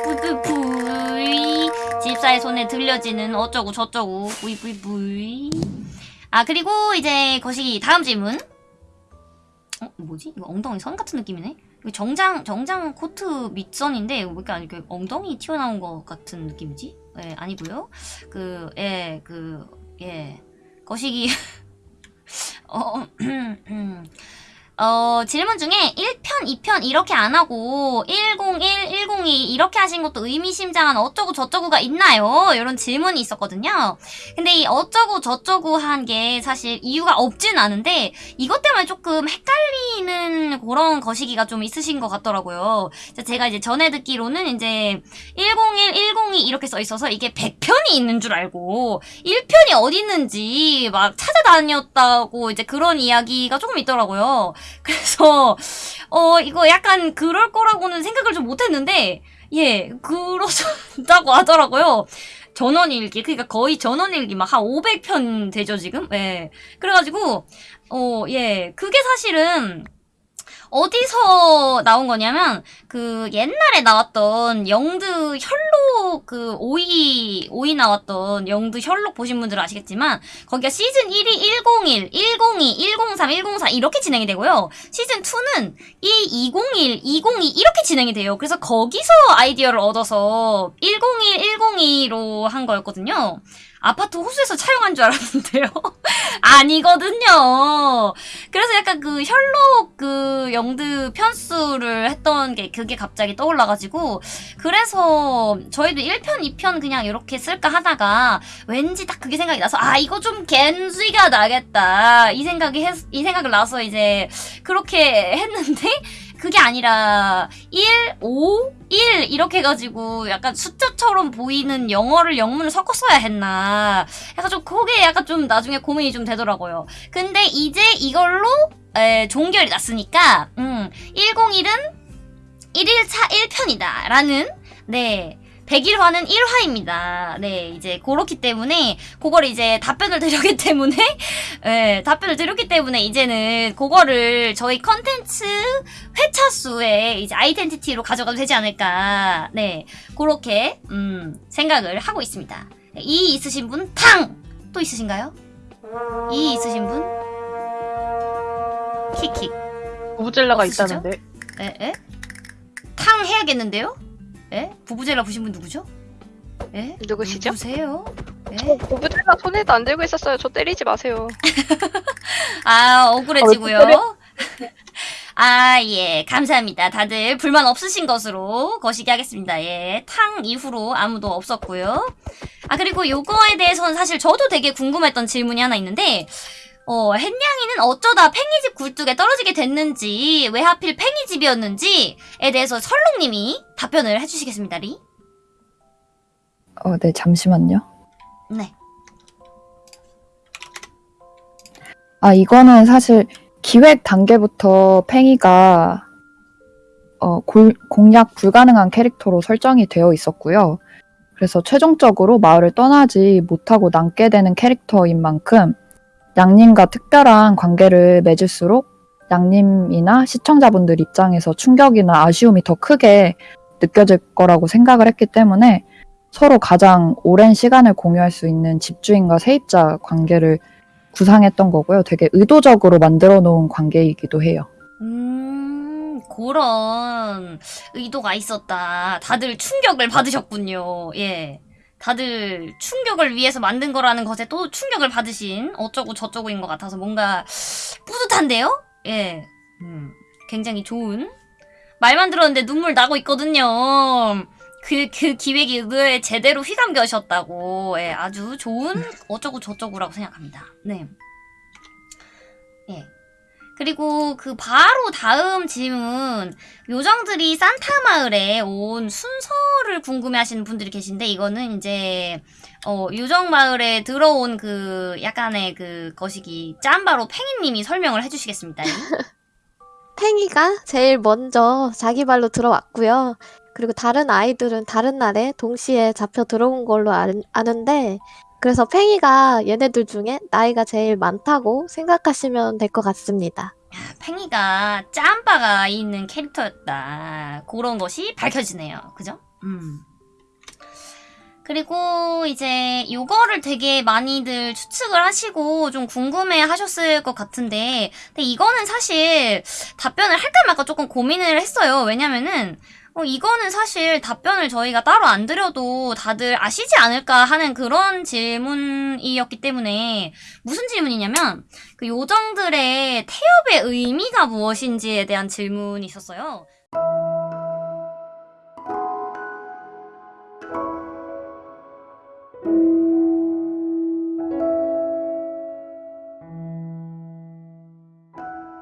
[SPEAKER 1] 뿌뿌뿌이 집사의 손에 들려지는 어쩌고 저쩌고 뿌이뿌이뿌이 아 그리고 이제 거시기 다음 질문 어 뭐지? 이거 엉덩이 선 같은 느낌이네? 정장 정장 코트 밑선인데 왜 이렇게 그 엉덩이 튀어나온 것 같은 느낌이지? 예 아니고요. 그 예 그 예. 거시기. [laughs] 어 음. 어, 질문 중에 1편, 2편 이렇게 안 하고 101, 102 이렇게 하신 것도 의미심장한 어쩌고 저쩌고가 있나요? 이런 질문이 있었거든요. 근데 이 어쩌고 저쩌고 한 게 사실 이유가 없진 않은데 이것 때문에 조금 헷갈리는 그런 거시기가 좀 있으신 것 같더라고요. 제가 이제 전에 듣기로는 이제 101, 102 이렇게 써 있어서 이게 100편이 있는 줄 알고 1편이 어디 있는지 막 찾아다녔다고 이제 그런 이야기가 조금 있더라고요. [laughs] 그래서 어 이거 약간 그럴 거라고는 생각을 좀 못했는데 예 그렇다고 [laughs] 하더라고요. 전원일기 그러니까 거의 전원일기 막 한 500편 되죠 지금? 예. 그래가지고 어 예. 그게 사실은 어디서 나온 거냐면 그 옛날에 나왔던 영드 혈록 그 오이 오이 나왔던 영드 혈록 보신 분들은 아시겠지만 거기가 시즌 1이 101, 102, 103, 104 이렇게 진행이 되고요. 시즌 2는 이 201, 202 이렇게 진행이 돼요. 그래서 거기서 아이디어를 얻어서 101, 102로 한 거였거든요. 아파트 호수에서 촬영한 줄 알았는데요. [laughs] 아니거든요. 그래서 약간 그 혈록 그 영드 편수를 했던 게 그게 갑자기 떠올라가지고 그래서 저희도 1편, 2편 그냥 이렇게 쓸까 하다가 왠지 딱 그게 생각이 나서 아 이거 좀 겐지가 나겠다 이 생각이 했, 이 생각을 나서 이제 그렇게 했는데 그게 아니라 1, 5, 1 이렇게 해가지고 약간 숫자처럼 보이는 영어를 영문을 섞어 써야 했나 약간 좀 그게 약간 좀 나중에 고민이 좀 되더라고요. 근데 이제 이걸로 에, 종결이 났으니까 음, 101은 1일차 1편이다 라는 네 101화는 1화입니다. 네, 이제 그렇기 때문에 그걸 이제 답변을 드렸기 때문에 네, [laughs] 답변을 드렸기 때문에 이제는 그거를 저희 컨텐츠 회차 수에 이제 아이덴티티로 가져가도 되지 않을까. 네, 그렇게 음, 생각을 하고 있습니다. 이 있으신 분 탕! 또 있으신가요? 이 있으신 분? 킥킥. 없으시죠?
[SPEAKER 6] 있다는데.
[SPEAKER 1] 에? 에? 탕 해야겠는데요? 에? 부부젤라 보신 분 누구죠? 에?
[SPEAKER 2] 누구시죠?
[SPEAKER 1] 누구세요? 에?
[SPEAKER 2] 부부젤라 손에도 안 들고 있었어요. 저 때리지 마세요. [laughs]
[SPEAKER 1] 아, 억울해지고요.
[SPEAKER 6] 어, [laughs]
[SPEAKER 1] 아, 예. 감사합니다. 다들 불만 없으신 것으로 거시기 하겠습니다. 예. 탕 이후로 아무도 없었고요. 아, 그리고 요거에 대해서는 사실 저도 되게 궁금했던 질문이 하나 있는데, 어, 햇냥이는 어쩌다 팽이집 굴뚝에 떨어지게 됐는지, 왜 하필 팽이집이었는지에 대해서 설롱님이 답변을 해주시겠습니다, 리?
[SPEAKER 4] 어, 네, 잠시만요.
[SPEAKER 1] 네.
[SPEAKER 4] 아, 이거는 사실 기획 단계부터 팽이가 어, 골- 공략 불가능한 캐릭터로 설정이 되어 있었고요. 그래서 최종적으로 마을을 떠나지 못하고 남게 되는 캐릭터인 만큼 양님과 특별한 관계를 맺을수록 양님이나 시청자분들 입장에서 충격이나 아쉬움이 더 크게 느껴질 거라고 생각을 했기 때문에 서로 가장 오랜 시간을 공유할 수 있는 집주인과 세입자 관계를 구상했던 거고요. 되게 의도적으로 만들어 놓은 관계이기도 해요.
[SPEAKER 1] 음, 그런 의도가 있었다. 다들 충격을 받으셨군요. 예. 다들 충격을 위해서 만든 거라는 것에 또 충격을 받으신 어쩌고 저쩌고인 것 같아서 뭔가 뿌듯한데요? 예. 음, 굉장히 좋은. 말만 들었는데 눈물 나고 있거든요. 그, 그 기획이 의도에 제대로 휘감겨셨다고. 예, 아주 좋은 어쩌고 저쩌고라고 생각합니다. 네. 예. 그리고 그 바로 다음 질문 요정들이 산타 마을에 온 순서를 궁금해하시는 분들이 계신데 이거는 이제 어 요정 마을에 들어온 그 약간의 그 거시기 짬바로 팽이님이 설명을 해주시겠습니다. [laughs]
[SPEAKER 3] 팽이가 제일 먼저 자기 발로 들어왔고요. 그리고 다른 아이들은 다른 날에 동시에 잡혀 들어온 걸로 아, 아는데 그래서 팽이가 얘네들 중에 나이가 제일 많다고 생각하시면 될 것 같습니다.
[SPEAKER 1] 팽이가 짬바가 있는 캐릭터였다. 그런 것이 밝혀지네요. 그죠? 음. 그리고 이제 요거를 되게 많이들 추측을 하시고 좀 궁금해 하셨을 것 같은데 근데 이거는 사실 답변을 할까 말까 조금 고민을 했어요. 왜냐면은 어, 이거는 사실 답변을 저희가 따로 안 드려도 다들 아시지 않을까 하는 그런 질문이었기 때문에 무슨 질문이냐면 그 요정들의 태엽의 의미가 무엇인지에 대한 질문이 있었어요.